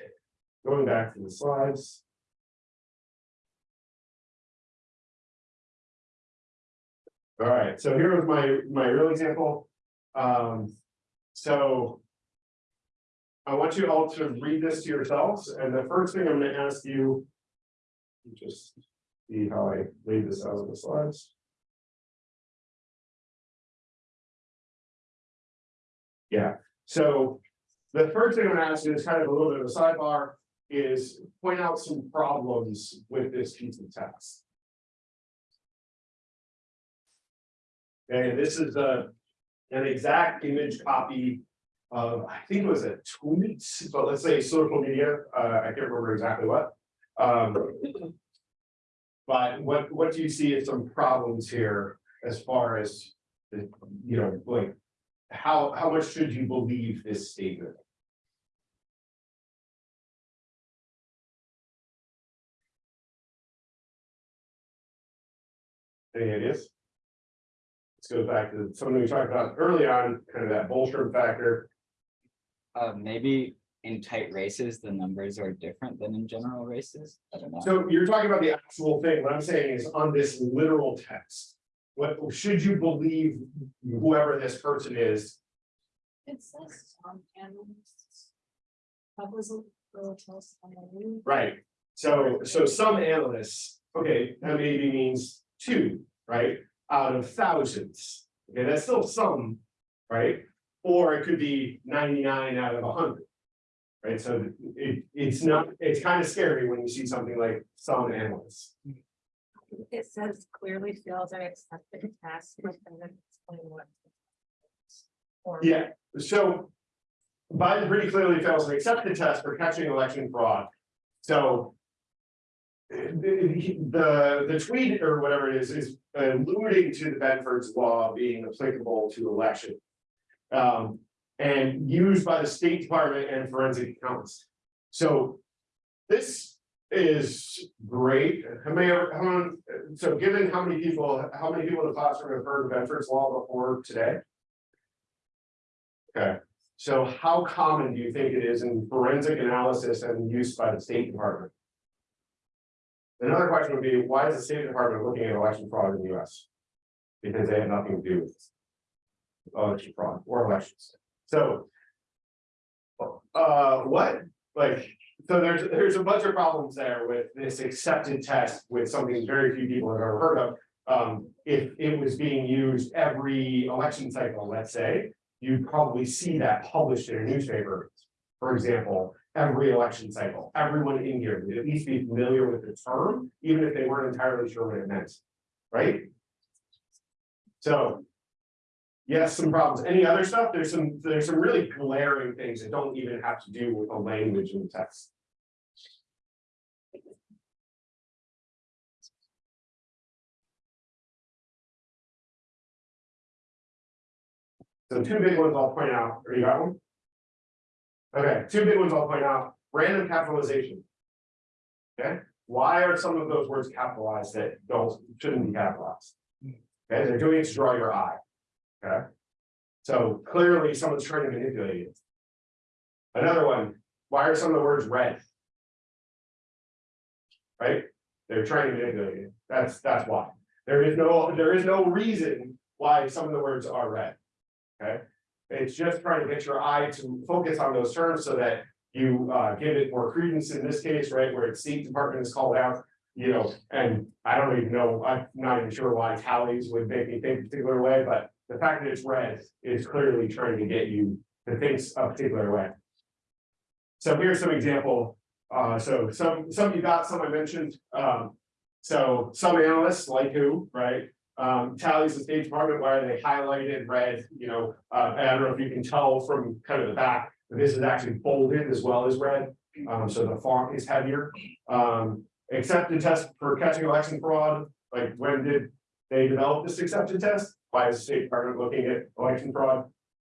A: going back to the slides. All right, so here was my, my real example. Um, so. I want you all to read this to yourselves, and the first thing I'm gonna ask you. Just see how I laid this out on the slides. Yeah, so the first thing I'm gonna ask you is kind of a little bit of a sidebar, is point out some problems with this piece of text. Okay, this is a, an exact image copy of, I think it was a tweet, but let's say social media, uh, I can't remember exactly what. Um. But what, what do you see some problems here as far as, the, you know, like, how, how much should you believe this statement? Any ideas? Let's go back to something we talked about early on, kind of that Bolstrom factor.
C: Uh, maybe in tight races, the numbers are different than in general races. I don't know.
A: So you're talking about the actual thing. What I'm saying is on this literal text. What should you believe whoever this person is?
D: It says on analysts. That was a little close. on the new-
A: Right, so, so some analysts, okay, that maybe means two, right, out of thousands. Okay, that's still some, right? Or it could be ninety-nine out of hundred. Right, so it, it's not, it's kind of scary when you see something like some analysts.
D: It says clearly fails I accepted the and then explain what. Or-
A: Yeah, so. Biden pretty clearly fails to accept the test for catching election fraud, so. Eh, the, the, the tweet or whatever it is, is alluding to the Benford's law being applicable to election. Um, and used by the State Department and forensic accountants. So. This is great, so given how many people, how many people in the classroom have heard of Benford's law before today? Okay, so how common do you think it is in forensic analysis and use by the State Department? Another question would be, why is the State Department looking at election fraud in the US? Because they have nothing to do with. Election fraud or elections, so. Uh, what, like, so there's, there's a bunch of problems there with this accepted test with something very few people have ever heard of. Um, if it was being used every election cycle, let's say, you'd probably see that published in a newspaper. For example, every election cycle, everyone in here would at least be familiar with the term, even if they weren't entirely sure what it meant, right? So. Yes, some problems. Any other stuff? There's some, there's some really glaring things that don't even have to do with the language in the text. So two big ones I'll point out, or you got one? Okay, two big ones I'll point out, random capitalization. Okay, why are some of those words capitalized that don't, shouldn't be capitalized? Okay, they're doing it to draw your eye. Okay. So clearly someone's trying to manipulate it. Another one, why are some of the words red? Right, they're trying to manipulate it, that's, that's why. There is no, there is no reason why some of the words are red. Okay, it's just trying to get your eye to focus on those terms so that you uh give it more credence in this case, right, where it's State Department is called out. You know, and I don't even know, I'm not even sure why tallies would make me think a particular way, but the fact that it's red is clearly trying to get you to think a particular way. so here's some example, uh, so some, some you got, some I mentioned, um. So some analysts, like who, right, um, tallies the State Department, why are they highlighted red, you know, uh, I don't know if you can tell from kind of the back. but This is actually bolded as well as red, um, so the font is heavier, um, accepted test for catching election fraud, like when did they develop this accepted test? Why is the State Department looking at election fraud?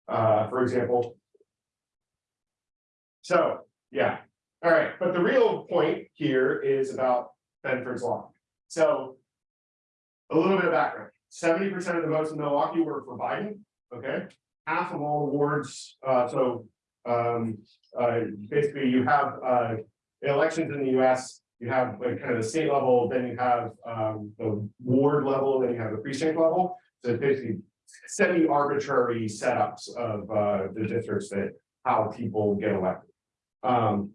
A: Uh, for example. So, yeah, all right, but the real point here is about Benford's Law. So. A little bit of background, seventy percent of the votes in Milwaukee were for Biden, okay? Half of all awards, uh, so, um, uh, basically you have, uh, elections in the US. You have like kind of the state level, then you have, um, the ward level, then you have the precinct level. So basically semi-arbitrary setups of, uh, the districts that, how people get elected. Um,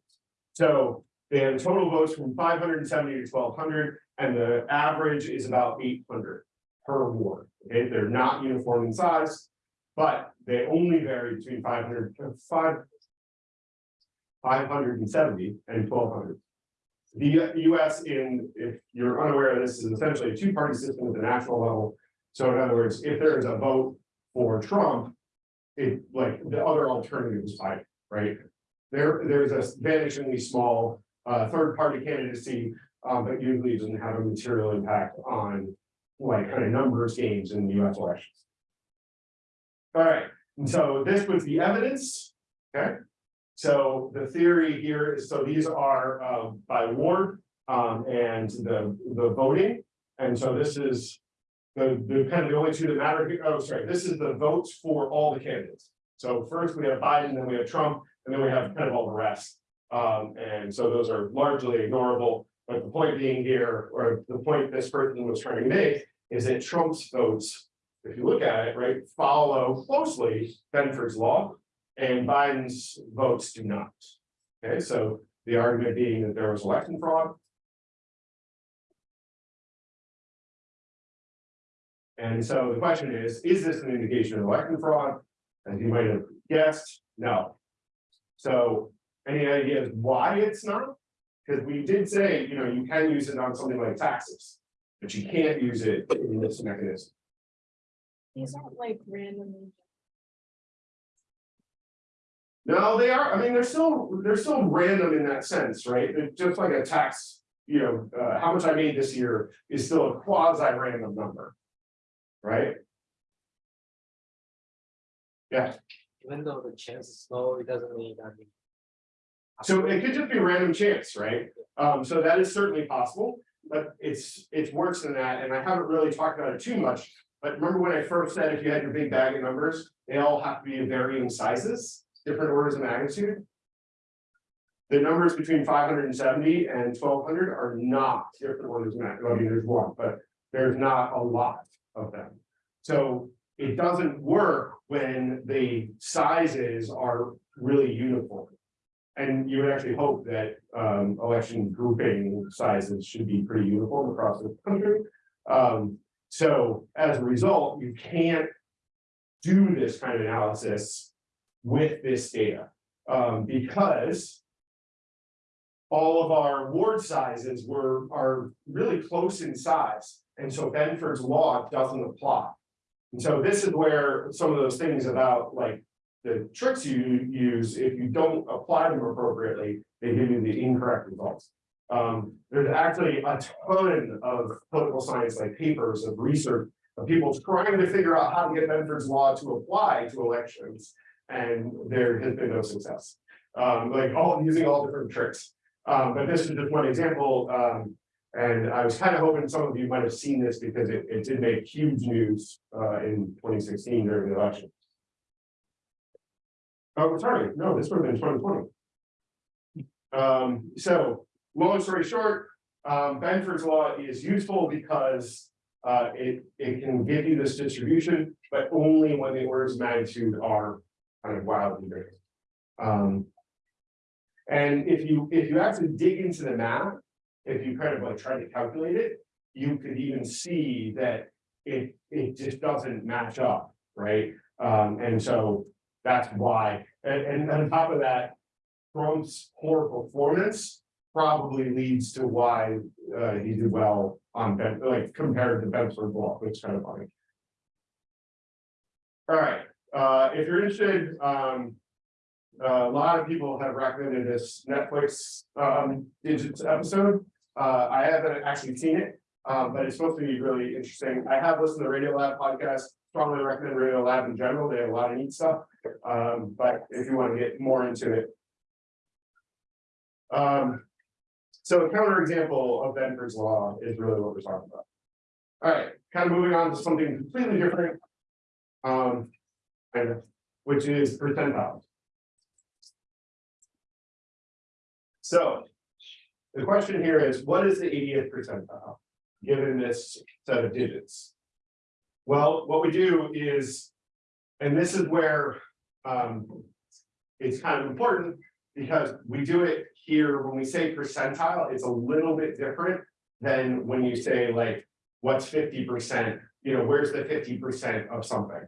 A: so have total votes from five hundred and seventy to twelve hundred, and the average is about eight hundred per ward. Okay, they're not uniform in size, but they only vary between 500 to five. Five hundred and seventy and twelve hundred. The US in, if you're unaware of this, is essentially a two-party system at the national level. So in other words, if there is a vote for Trump. It like the other alternative is Biden, right? There, there's a vanishingly small uh third-party candidacy, um, but usually doesn't have a material impact on. Like kind of numbers games in the US elections. All right, and so this was the evidence, okay? So the theory here is, so these are um by ward um and the the voting. And so this is. The the kind of the only two that matter, here- oh, sorry, this is the votes for all the candidates. So first we have Biden, then we have Trump, and then we have kind of all the rest. Um, and so those are largely ignorable, but the point being here, or the point this person was trying to make, is that Trump's votes. If you look at it, right, follow closely Benford's law, and Biden's votes do not. Okay, so the argument being that there was election fraud. And so the question is, is this an indication of election fraud? As you might have guessed, no. So any ideas why it's not? Because we did say, you know, you can use it on something like taxes, but you can't use it in this mechanism.
D: These aren't like randomly.
A: No, they are, I mean, they're still, they're still random in that sense, right? They're just like a tax. You know, uh, how much I made this year is still a quasi random number. Right? Yeah,
B: Even though the chance is low, it doesn't mean that.
A: So it could just be random chance, right? Um, so that is certainly possible, but it's, it's worse than that, and I haven't really talked about it too much. But remember when I first said if you had your big bag of numbers, they all have to be of varying sizes, different orders of magnitude. The numbers between five hundred and seventy and twelve hundred are not different orders of magnitude, I mean, there's one, but there's not a lot of them. So it doesn't work when the sizes are really uniform. And you would actually hope that um election grouping sizes should be pretty uniform across the country. Um, so as a result, you can't. Do this kind of analysis with this data, um, because. All of our ward sizes were, are really close in size, and so Benford's law doesn't apply. And so this is where some of those things about like the tricks you use, if you don't apply them appropriately, they give you the incorrect results. Um, there's actually a ton of political science like papers of research of people trying to figure out how to get Benford's law to apply to elections. And there has been no success, um, like all using all different tricks. Um, but this is just one example, um, and I was kind of hoping some of you might have seen this because it, it did make huge news, uh, in twenty sixteen during the election. Oh, sorry, no, this would have been twenty twenty. Um, so, long story short, um, Benford's law is useful because. Uh, it, it can give you this distribution, but only when the orders of magnitude are kind of wildly different. Um. And if you, if you actually dig into the math, if you kind of like try to calculate it, you could even see that. It, it just doesn't match up, right? Um, and so that's why, and, and on top of that. Trump's poor performance probably leads to why, uh, he did well on Ben, like compared to Benford Law, which is kind of funny. All right, uh, if you're interested, um. A lot of people have recommended this Netflix, um, digits episode. Uh, I haven't actually seen it, um, but it's supposed to be really interesting. I have listened to the Radiolab podcast. Strongly recommend Radiolab in general. They have a lot of neat stuff. Um, but if you want to get more into it. Um, so a counterexample of Benford's law is really what we're talking about. All right, kind of moving on to something completely different. Um, kind of, which is percentiles. So. The question here is, what is the eightieth percentile, given this set of digits? Well, what we do is, and this is where, um. It's kind of important, because we do it here, when we say percentile, it's a little bit different. Than when you say like, what's fifty percent, you know, where's the fifty percent of something?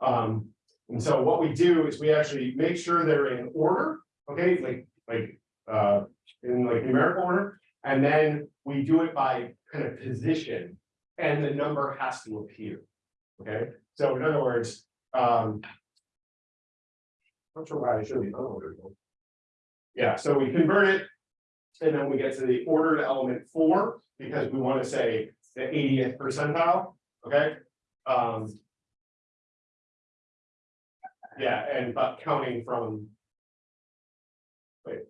A: Um, and so what we do is we actually make sure they're in order, okay, like, like, uh, in like numerical order. And then we do it by kind of position, and the number has to appear. Okay, so in other words, um. I'm not sure why I should be unordered. Yeah, so we convert it. And then we get to the ordered element four, because we want to say the eightieth percentile, okay? Um. Yeah, and but counting from. Wait.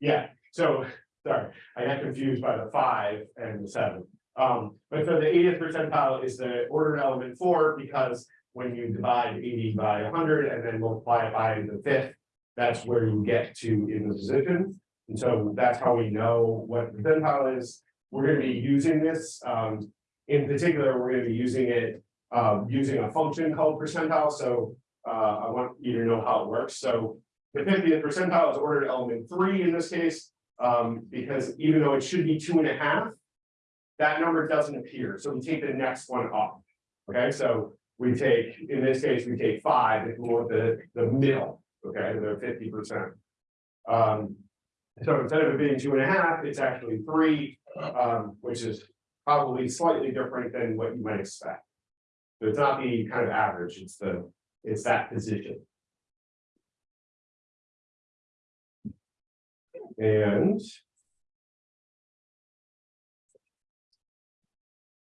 A: Yeah, so, sorry, I got confused by the five and the seven. Um, but so the eightieth percentile is the ordered element four, because when you divide eighty by hundred and then multiply it by the fifth. That's where you get to in the position, and so that's how we know what the percentile is. We're gonna be using this, um, in particular, we're gonna be using it. Um, using a function called percentile, so, uh, I want you to know how it works, so. The fiftieth percentile is ordered element three in this case, um, because even though it should be two and a half. That number doesn't appear, so we take the next one off. Okay, so we take, in this case, we take five, if we the, the middle, okay, the fifty percent. Um, so instead of it being two and a half, it's actually three, um, which is probably slightly different than what you might expect. So it's not the kind of average, it's the, it's that position. And.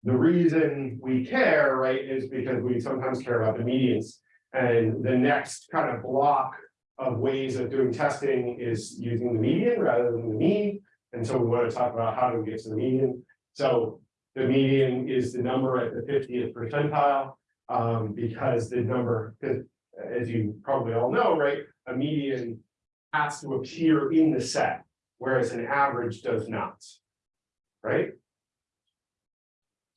A: The reason we care, right, is because we sometimes care about the medians. And the next kind of block of ways of doing testing is using the median rather than the mean. And so we want to talk about how do we get to the median. So the median is the number at the fiftieth percentile. Um, because the number, as you probably all know, right, a median has to appear in the set, whereas an average does not. Right?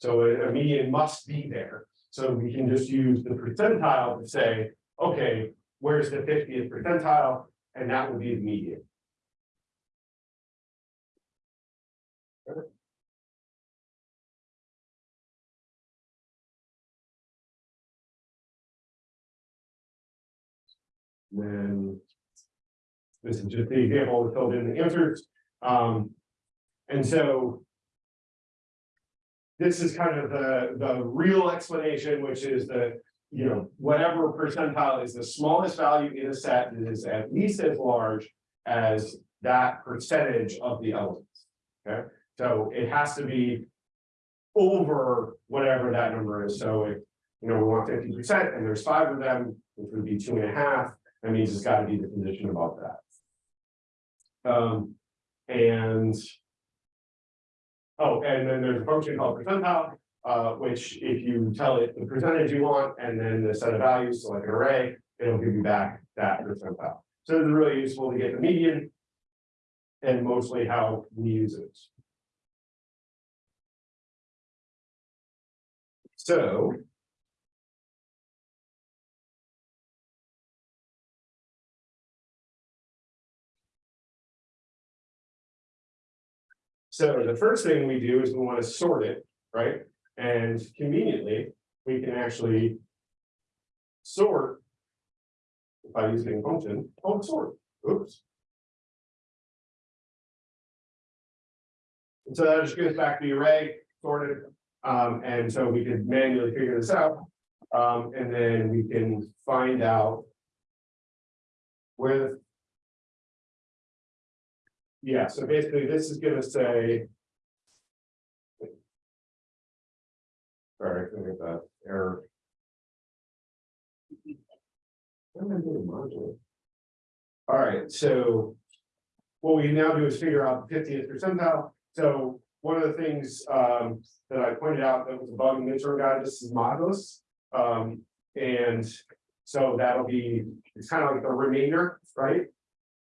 A: So a, a median must be there, so we can just use the percentile to say, okay, where's the fiftieth percentile? And that would be the median. Then. This is just the example we filled in the answers, um, and so. This is kind of the, the real explanation, which is that, you know, whatever percentile is the smallest value in a set that is at least as large. As that percentage of the elements, okay, so it has to be. Over whatever that number is, so if, you know, we want fifty percent and there's five of them, which would be two and a half, that means it's gotta be the position above that. Um, and. Oh, and then there's a function called percentile, uh, which if you tell it the percentage you want and then the set of values, so like an array, it'll give you back that percentile. So it's really useful to get the median. And mostly how we use it. So. So the first thing we do is we want to sort it, right? And conveniently, we can actually. Sort. By using a function called sort, Oops. And so that just goes back to the array sorted, um, and so we can manually figure this out. Um, and then we can find out. Where. Yeah, so basically this is gonna say. Sorry, I think that error. All right, so. What we now do is figure out the fiftieth percentile, so one of the things um that I pointed out that was a bug in the midterm guide, this is modulus. Um, and so that'll be, it's kind of like the remainder, right?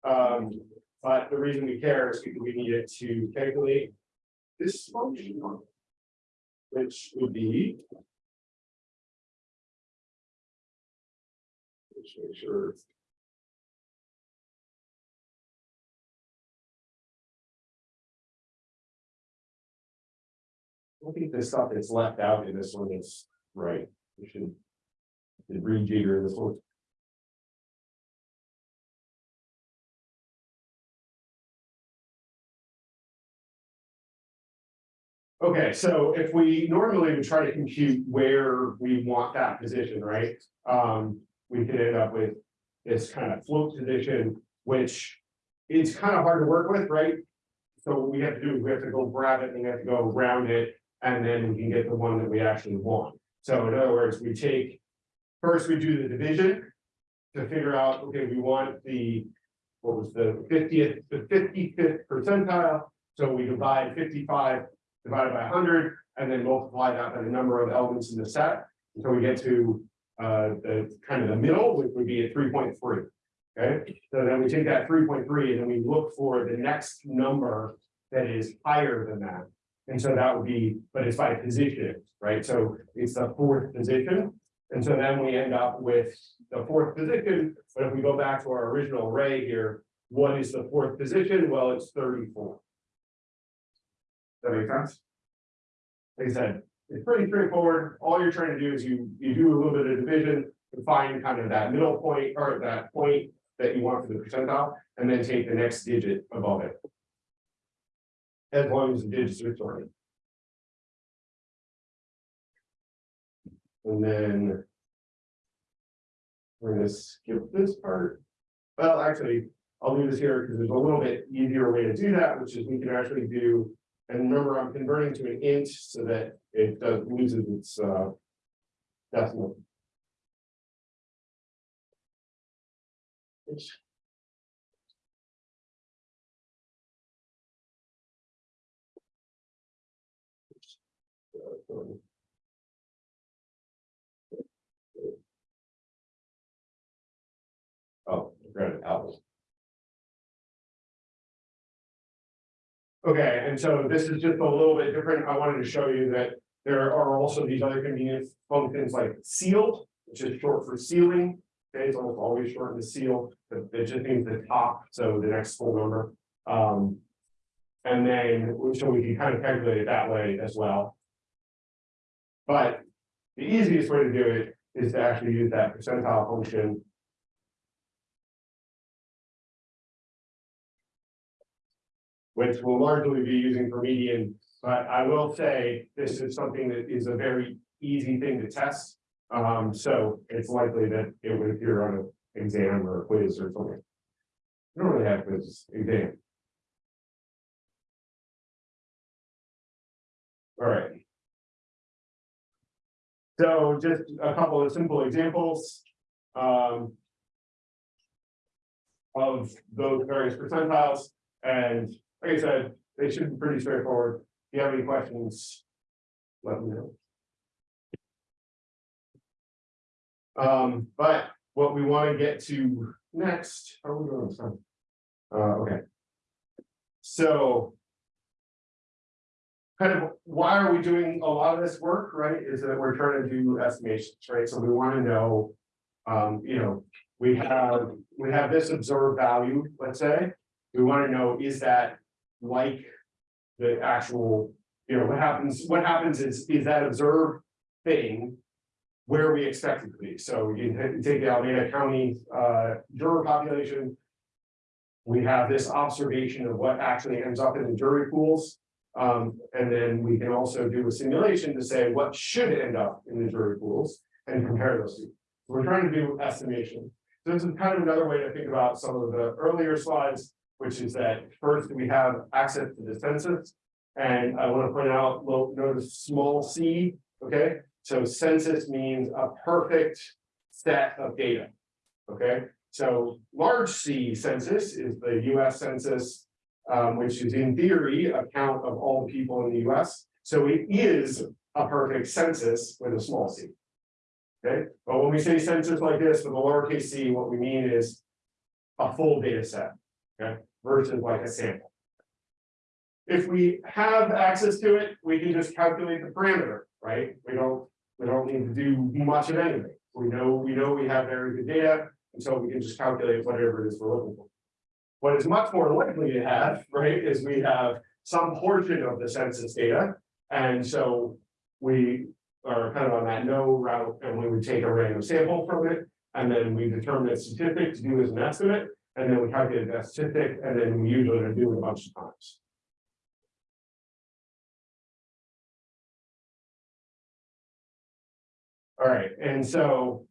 A: Um, but the reason we care is because we need it to calculate this function. Which would be. Just make sure. I think the stuff that's left out in this one is right, we should. should Rejigger this one. Okay, so if we normally would try to compute where we want that position, right? Um, we could end up with this kind of float position, which is kind of hard to work with, right? So what we have to do is we have to go grab it and we have to go around it, and then we can get the one that we actually want. So in other words, we take, first we do the division. To figure out, okay, we want the, what was the fiftieth, the fifty-fifth percentile, so we divide fifty-five. Divided by hundred, and then multiply that by the number of elements in the set, until we get to. Uh, the kind of the middle, which would be at three point three. Okay, so then we take that three point three and then we look for the next number that is higher than that. And so that would be, but it's by position, right? So it's the fourth position. And so then we end up with the fourth position, but if we go back to our original array here, what is the fourth position? Well, it's thirty-four. That make sense? Like I said, it's pretty straightforward. All you're trying to do is you, you do a little bit of division. To find kind of that middle point or that point that you want for the percentile, and then take the next digit above it. As long as the digits are sorted. And then. We're gonna skip this part. Well, actually, I'll leave this here because there's a little bit easier way to do that, which is we can actually do. And remember, I'm converting to an int so that it does loses its uh. Decimal. Oh, granted, apples. Okay, and so this is just a little bit different. I wanted to show you that there are also these other convenient functions like sealed, which is short for ceiling. Okay, it's almost always short in the ceil, but it just means the top, so the next full number. Um. And then, so we can kind of calculate it that way as well. But the easiest way to do it is to actually use that percentile function. Which will largely be using for median, but I will say this is something that is a very easy thing to test. Um, so it's likely that it would appear on an exam or a quiz or something. I don't really have quizzes, exam. All right. So just a couple of simple examples. Um. Of those various percentiles, and like I said, they should be pretty straightforward. If you have any questions. Let me know. Um, but what we want to get to next, are we this time? Uh, okay. So. Kind of, why are we doing a lot of this work, right, is that we're trying to do estimations, right, so we want to know. Um, you know, we have, we have this observed value, let's say, we want to know, is that like. The actual, you know, what happens, what happens is, is that observed thing where we expect it to be. So you take the Alameda County uh juror population. We have this observation of what actually ends up in the jury pools. Um, and then we can also do a simulation to say what should end up in the jury pools and compare those two. So We're trying to do estimation. So This is kind of another way to think about some of the earlier slides, which is that first we have access to the census. And I want to point out, notice small c, okay? So census means a perfect set of data. Okay, so large C census is the US census. um, which is in theory a count of all the people in the US. So it is a perfect census with a small c. Okay, but when we say census like this with a lowercase c, what we mean is a full data set, okay, versus like a sample. If we have access to it, we can just calculate the parameter, right? We don't, we don't need to do much of anything. We know, we know we have very good data, and so we can just calculate whatever it is we're looking for. What is much more likely to have, right, is we have some portion of the census data. And so we are kind of on that no route, and we would take a random sample from it. And then we determine a statistic to do as an estimate, and then we calculate that statistic, and then we usually do it a bunch of times. All right, and so.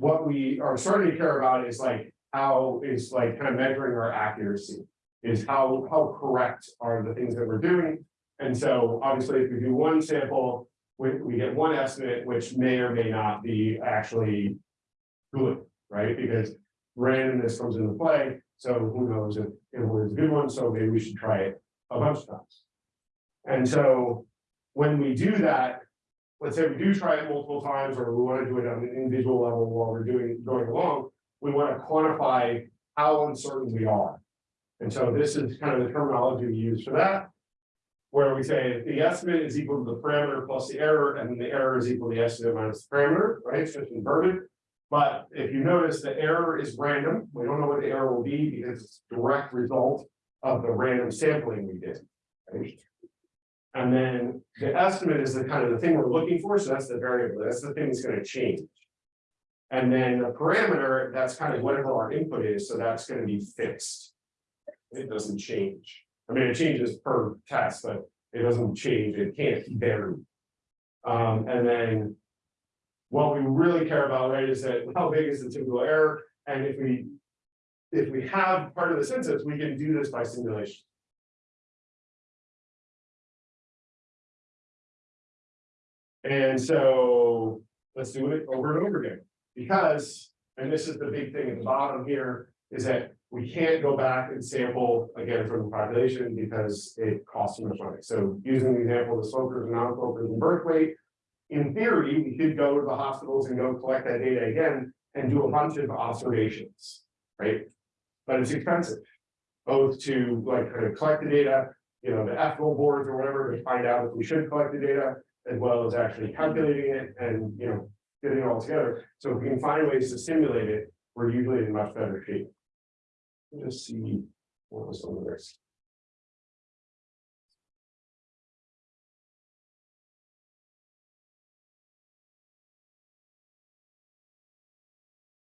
A: What we are starting to care about is like, how is like kind of measuring our accuracy. Is how, how correct are the things that we're doing? And so obviously, if we do one sample, we, we get one estimate, which may or may not be actually. Good, right? Because randomness comes into play, so who knows if it was a good one, so maybe we should try it a bunch of times. And so when we do that, let's say we do try it multiple times, or we want to do it on an individual level while we're doing, going along. We want to quantify how uncertain we are. And so this is kind of the terminology we use for that. Where we say the estimate is equal to the parameter plus the error, and the error is equal to the estimate minus the parameter, right? It's just inverted. But if you notice, the error is random. We don't know what the error will be because it's a direct result of the random sampling we did. right? And then the estimate is the kind of the thing we're looking for, so that's the variable, that's the thing that's gonna change. And then the parameter, that's kind of whatever our input is, so that's gonna be fixed. It doesn't change. I mean, it changes per test, but it doesn't change, it can't vary. Um, and then. What we really care about, right, is that how big is the typical error, and if we. If we have part of the census, we can do this by simulation. And so, let's do it over and over again, because, and this is the big thing at the bottom here, is that. We can't go back and sample again from the population because it costs too much money, so using the example of the smokers and non-smokers and birth weight. In theory, we could go to the hospitals and go collect that data again and do a bunch of observations, right? But it's expensive. Both to like kind of collect the data, you know, the ethical boards or whatever to find out if we should collect the data. As well as actually calculating it and, you know, getting it all together. So if we can find ways to simulate it, we're usually in much better shape. Let's see, what was on the list?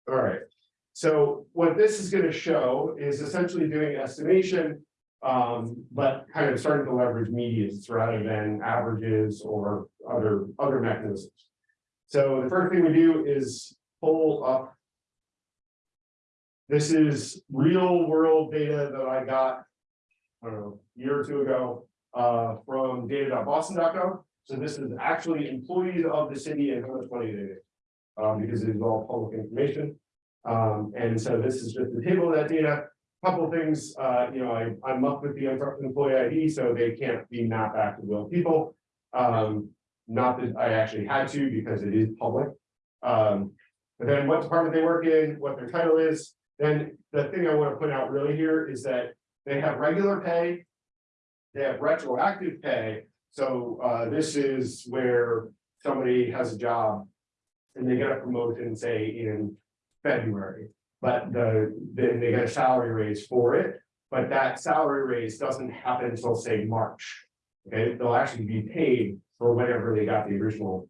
A: All right, so what this is gonna show is essentially doing estimation. Um, but kind of starting to leverage medians rather than averages or other, other mechanisms. So the first thing we do is pull up. This is real world data that I got. I don't know, a year or two ago, uh, from data.boston.gov. So this is actually employees of the city and how much money they make. Um, because it is all public information. Um, and so this is just the table of that data. Couple things, uh, you know, I, I'm up with the employee ID, so they can't be mapped back to real people. Um, not that I actually had to because it is public. Um, but then what department they work in, what their title is, then the thing I want to point out really here is that they have regular pay. They have retroactive pay, so, uh, this is where somebody has a job. And they get a promotion, say, in February, but the, then they get a salary raise for it. But that salary raise doesn't happen until, say, March. Okay, they'll actually be paid for whenever they got the original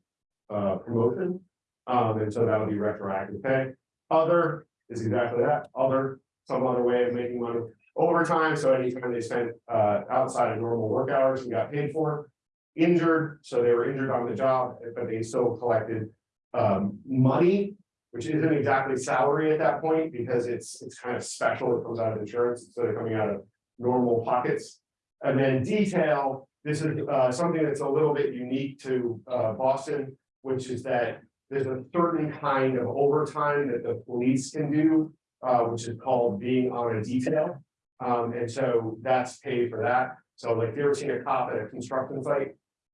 A: uh promotion. Um, and so that'll be retroactive pay. Other is exactly that, other, some other way of making money. Overtime, so anytime they spent uh outside of normal work hours and got paid for. Injured, so they were injured on the job, but they still collected um money. Which isn't exactly salary at that point, because it's it's kind of special, it comes out of insurance instead of coming out of normal pockets. And then detail, this is uh something that's a little bit unique to uh Boston, which is that. There's a certain kind of overtime that the police can do, uh which is called being on a detail. Um, and so that's paid for that. So like if you ever seen a cop at a construction site.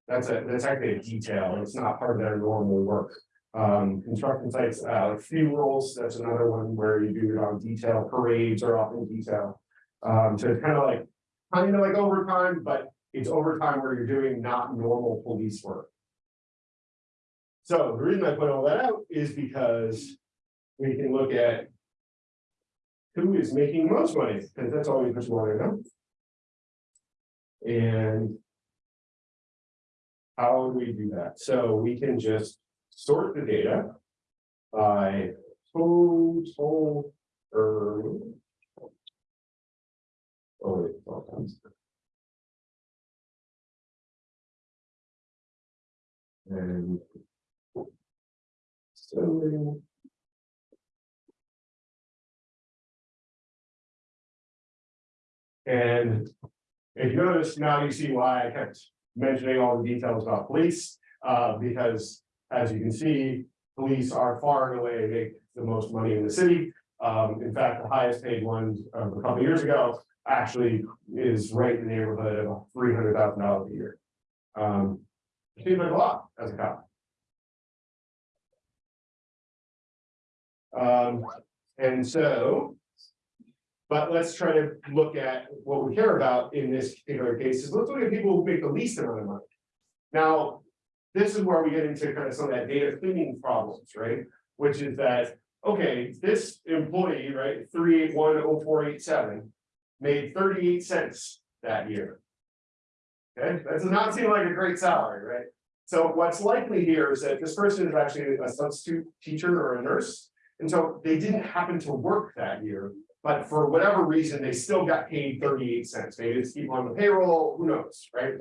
A: That's a, that's actually a detail. It's not part of their normal work. Um, construction sites, uh, funerals, that's another one where you do it on detail. Parades are often detail. Um, so it's kind of like, kind of like overtime, but it's overtime where you're doing not normal police work. So the reason I put all that out is because we can look at who is making most money, because that's always what you want to know. And how would we do that? So we can just sort the data by total earnings. Oh, wait, it's all done. And. So. And if you notice, now you see why I kept mentioning all the details about police, uh, because as you can see, police are far and away make the most money in the city. Um, in fact, the highest paid one of a couple years ago actually is right in the neighborhood of three hundred thousand dollars a year. Um, seems like a lot as a cop. Um, and so. But let's try to look at what we care about in this particular case is let's look at people who make the least amount of money. Now, this is where we get into kind of some of that data cleaning problems, right? Which is that, okay, this employee, right, three eight one oh four eight seven. Made thirty-eight cents that year. Okay, that does not seem like a great salary, right? So what's likely here is that this person is actually a substitute teacher or a nurse. And so they didn't happen to work that year, but for whatever reason, they still got paid thirty-eight cents. Maybe it's people on the payroll, who knows, right?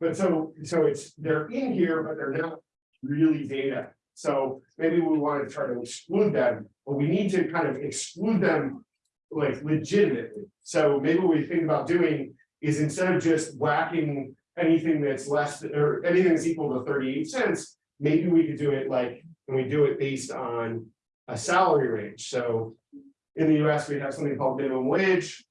A: But so, so it's, they're in here, but they're not really data. So maybe we want to try to exclude them, but we need to kind of exclude them. Like legitimately. So maybe what we think about doing is instead of just whacking anything that's less, or anything that's equal to thirty-eight cents. Maybe we could do it like, and we do it based on a salary range, so. In the US, we have something called minimum wage.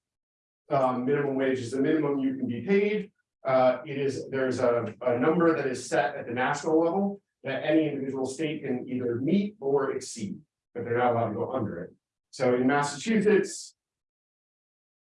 A: Um, minimum wage is the minimum you can be paid. Uh, it is, there's a, a number that is set at the national level that any individual state can either meet or exceed, but they're not allowed to go under it. So in Massachusetts.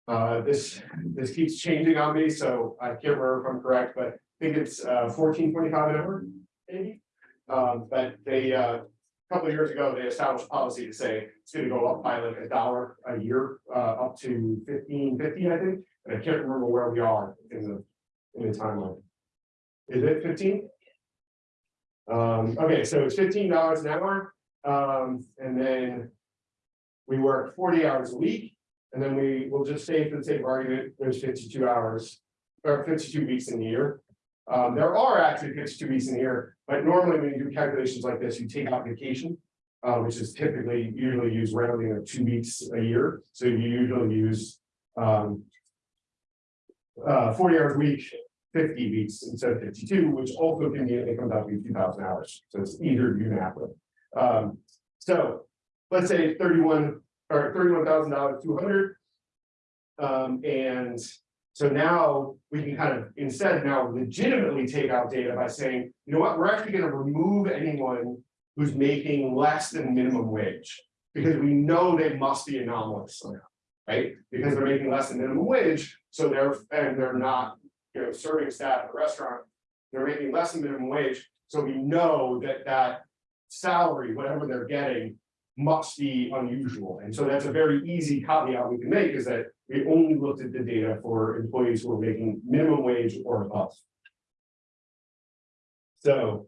A: Uh, this, this keeps changing on me, so I can't remember if I'm correct, but I think it's uh fourteen twenty-five an hour, maybe. Um, but they, uh, a couple of years ago, they established policy to say it's gonna go up by like a dollar a year, uh, up to fifteen fifty, I think. And I can't remember where we are in the, in the timeline. Is it fifteen? Um, okay, so it's fifteen dollars an hour, um, and then. We work forty hours a week, and then we will just say for the sake of argument, there's fifty-two hours. Or fifty-two weeks in the year. Um, there are actually fifty-two weeks in the year, but normally when you do calculations like this, you take out vacation. Uh, which is typically usually used rounding of two weeks a year, so you usually use, um. Uh, forty hours a week, fifty weeks instead of fifty-two, which also can comes out to be two thousand hours, so it's to math with. Um, so, let's say thirty-one, or thirty-one thousand dollars, two hundred. Um, and so now we can kind of instead now legitimately take out data by saying, you know what, we're actually gonna remove anyone. Who's making less than minimum wage, because we know they must be anomalous somehow. Right, because they're making less than minimum wage, so they're, and they're not, you know, serving staff at a restaurant. They're making less than minimum wage, so we know that that salary, whatever they're getting. Must be unusual, and so that's a very easy caveat we can make is that we only looked at the data for employees who are making minimum wage or above. So.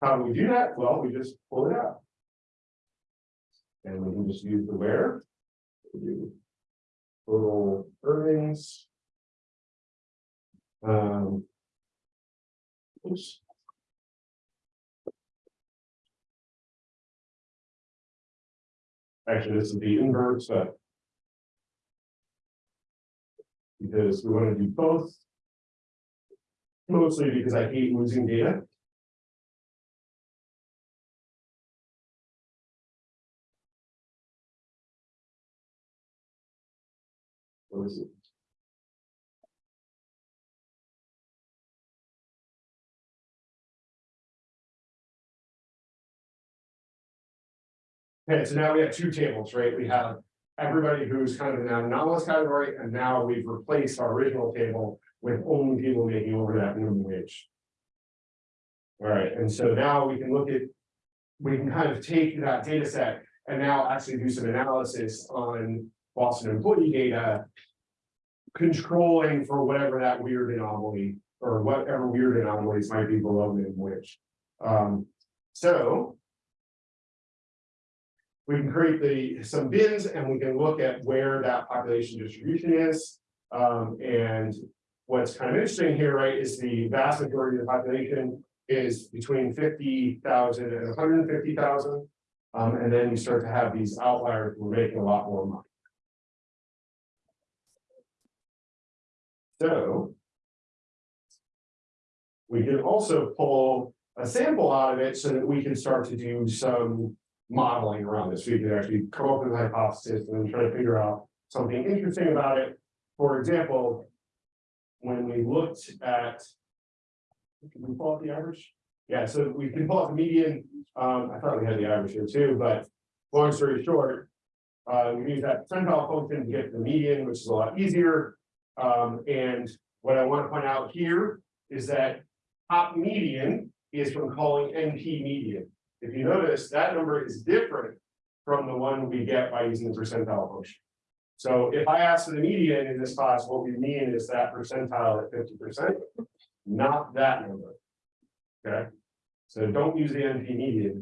A: How do we do that? Well, we just pull it out. And we can just use the where. Total earnings. Um. Oops. Actually, this is the inverse, but. Because we want to do both. Mostly because I hate losing data. What is it? Okay, so now we have two tables, right? We have everybody who's kind of in that anomalous category, and now we've replaced our original table with only people making over that minimum wage. All right, and so now we can look at, we can kind of take that data set and now actually do some analysis on Boston employee data. Controlling for whatever that weird anomaly, or whatever weird anomalies might be below minimum wage. Um, so. We can create the, some bins and we can look at where that population distribution is. Um, and what's kind of interesting here, right, is the vast majority of the population is between fifty thousand and hundred and fifty thousand. Um, and then you start to have these outliers, who are making a lot more money. So. We can also pull a sample out of it so that we can start to do some modeling around this. We can actually come up with a hypothesis and try to figure out something interesting about it. For example, when we looked at. Can we pull out the average? Yeah, so we can pull out the median. Um, I thought we had the average here too, but long story short. Uh, we use that percentile function to get the median, which is a lot easier. Um, and what I want to point out here is that top median is from calling NP median. If you notice, that number is different from the one we get by using the percentile function. So if I ask for the median in this class, what we mean is that percentile at fifty percent, not that number. Okay, so don't use the NP median.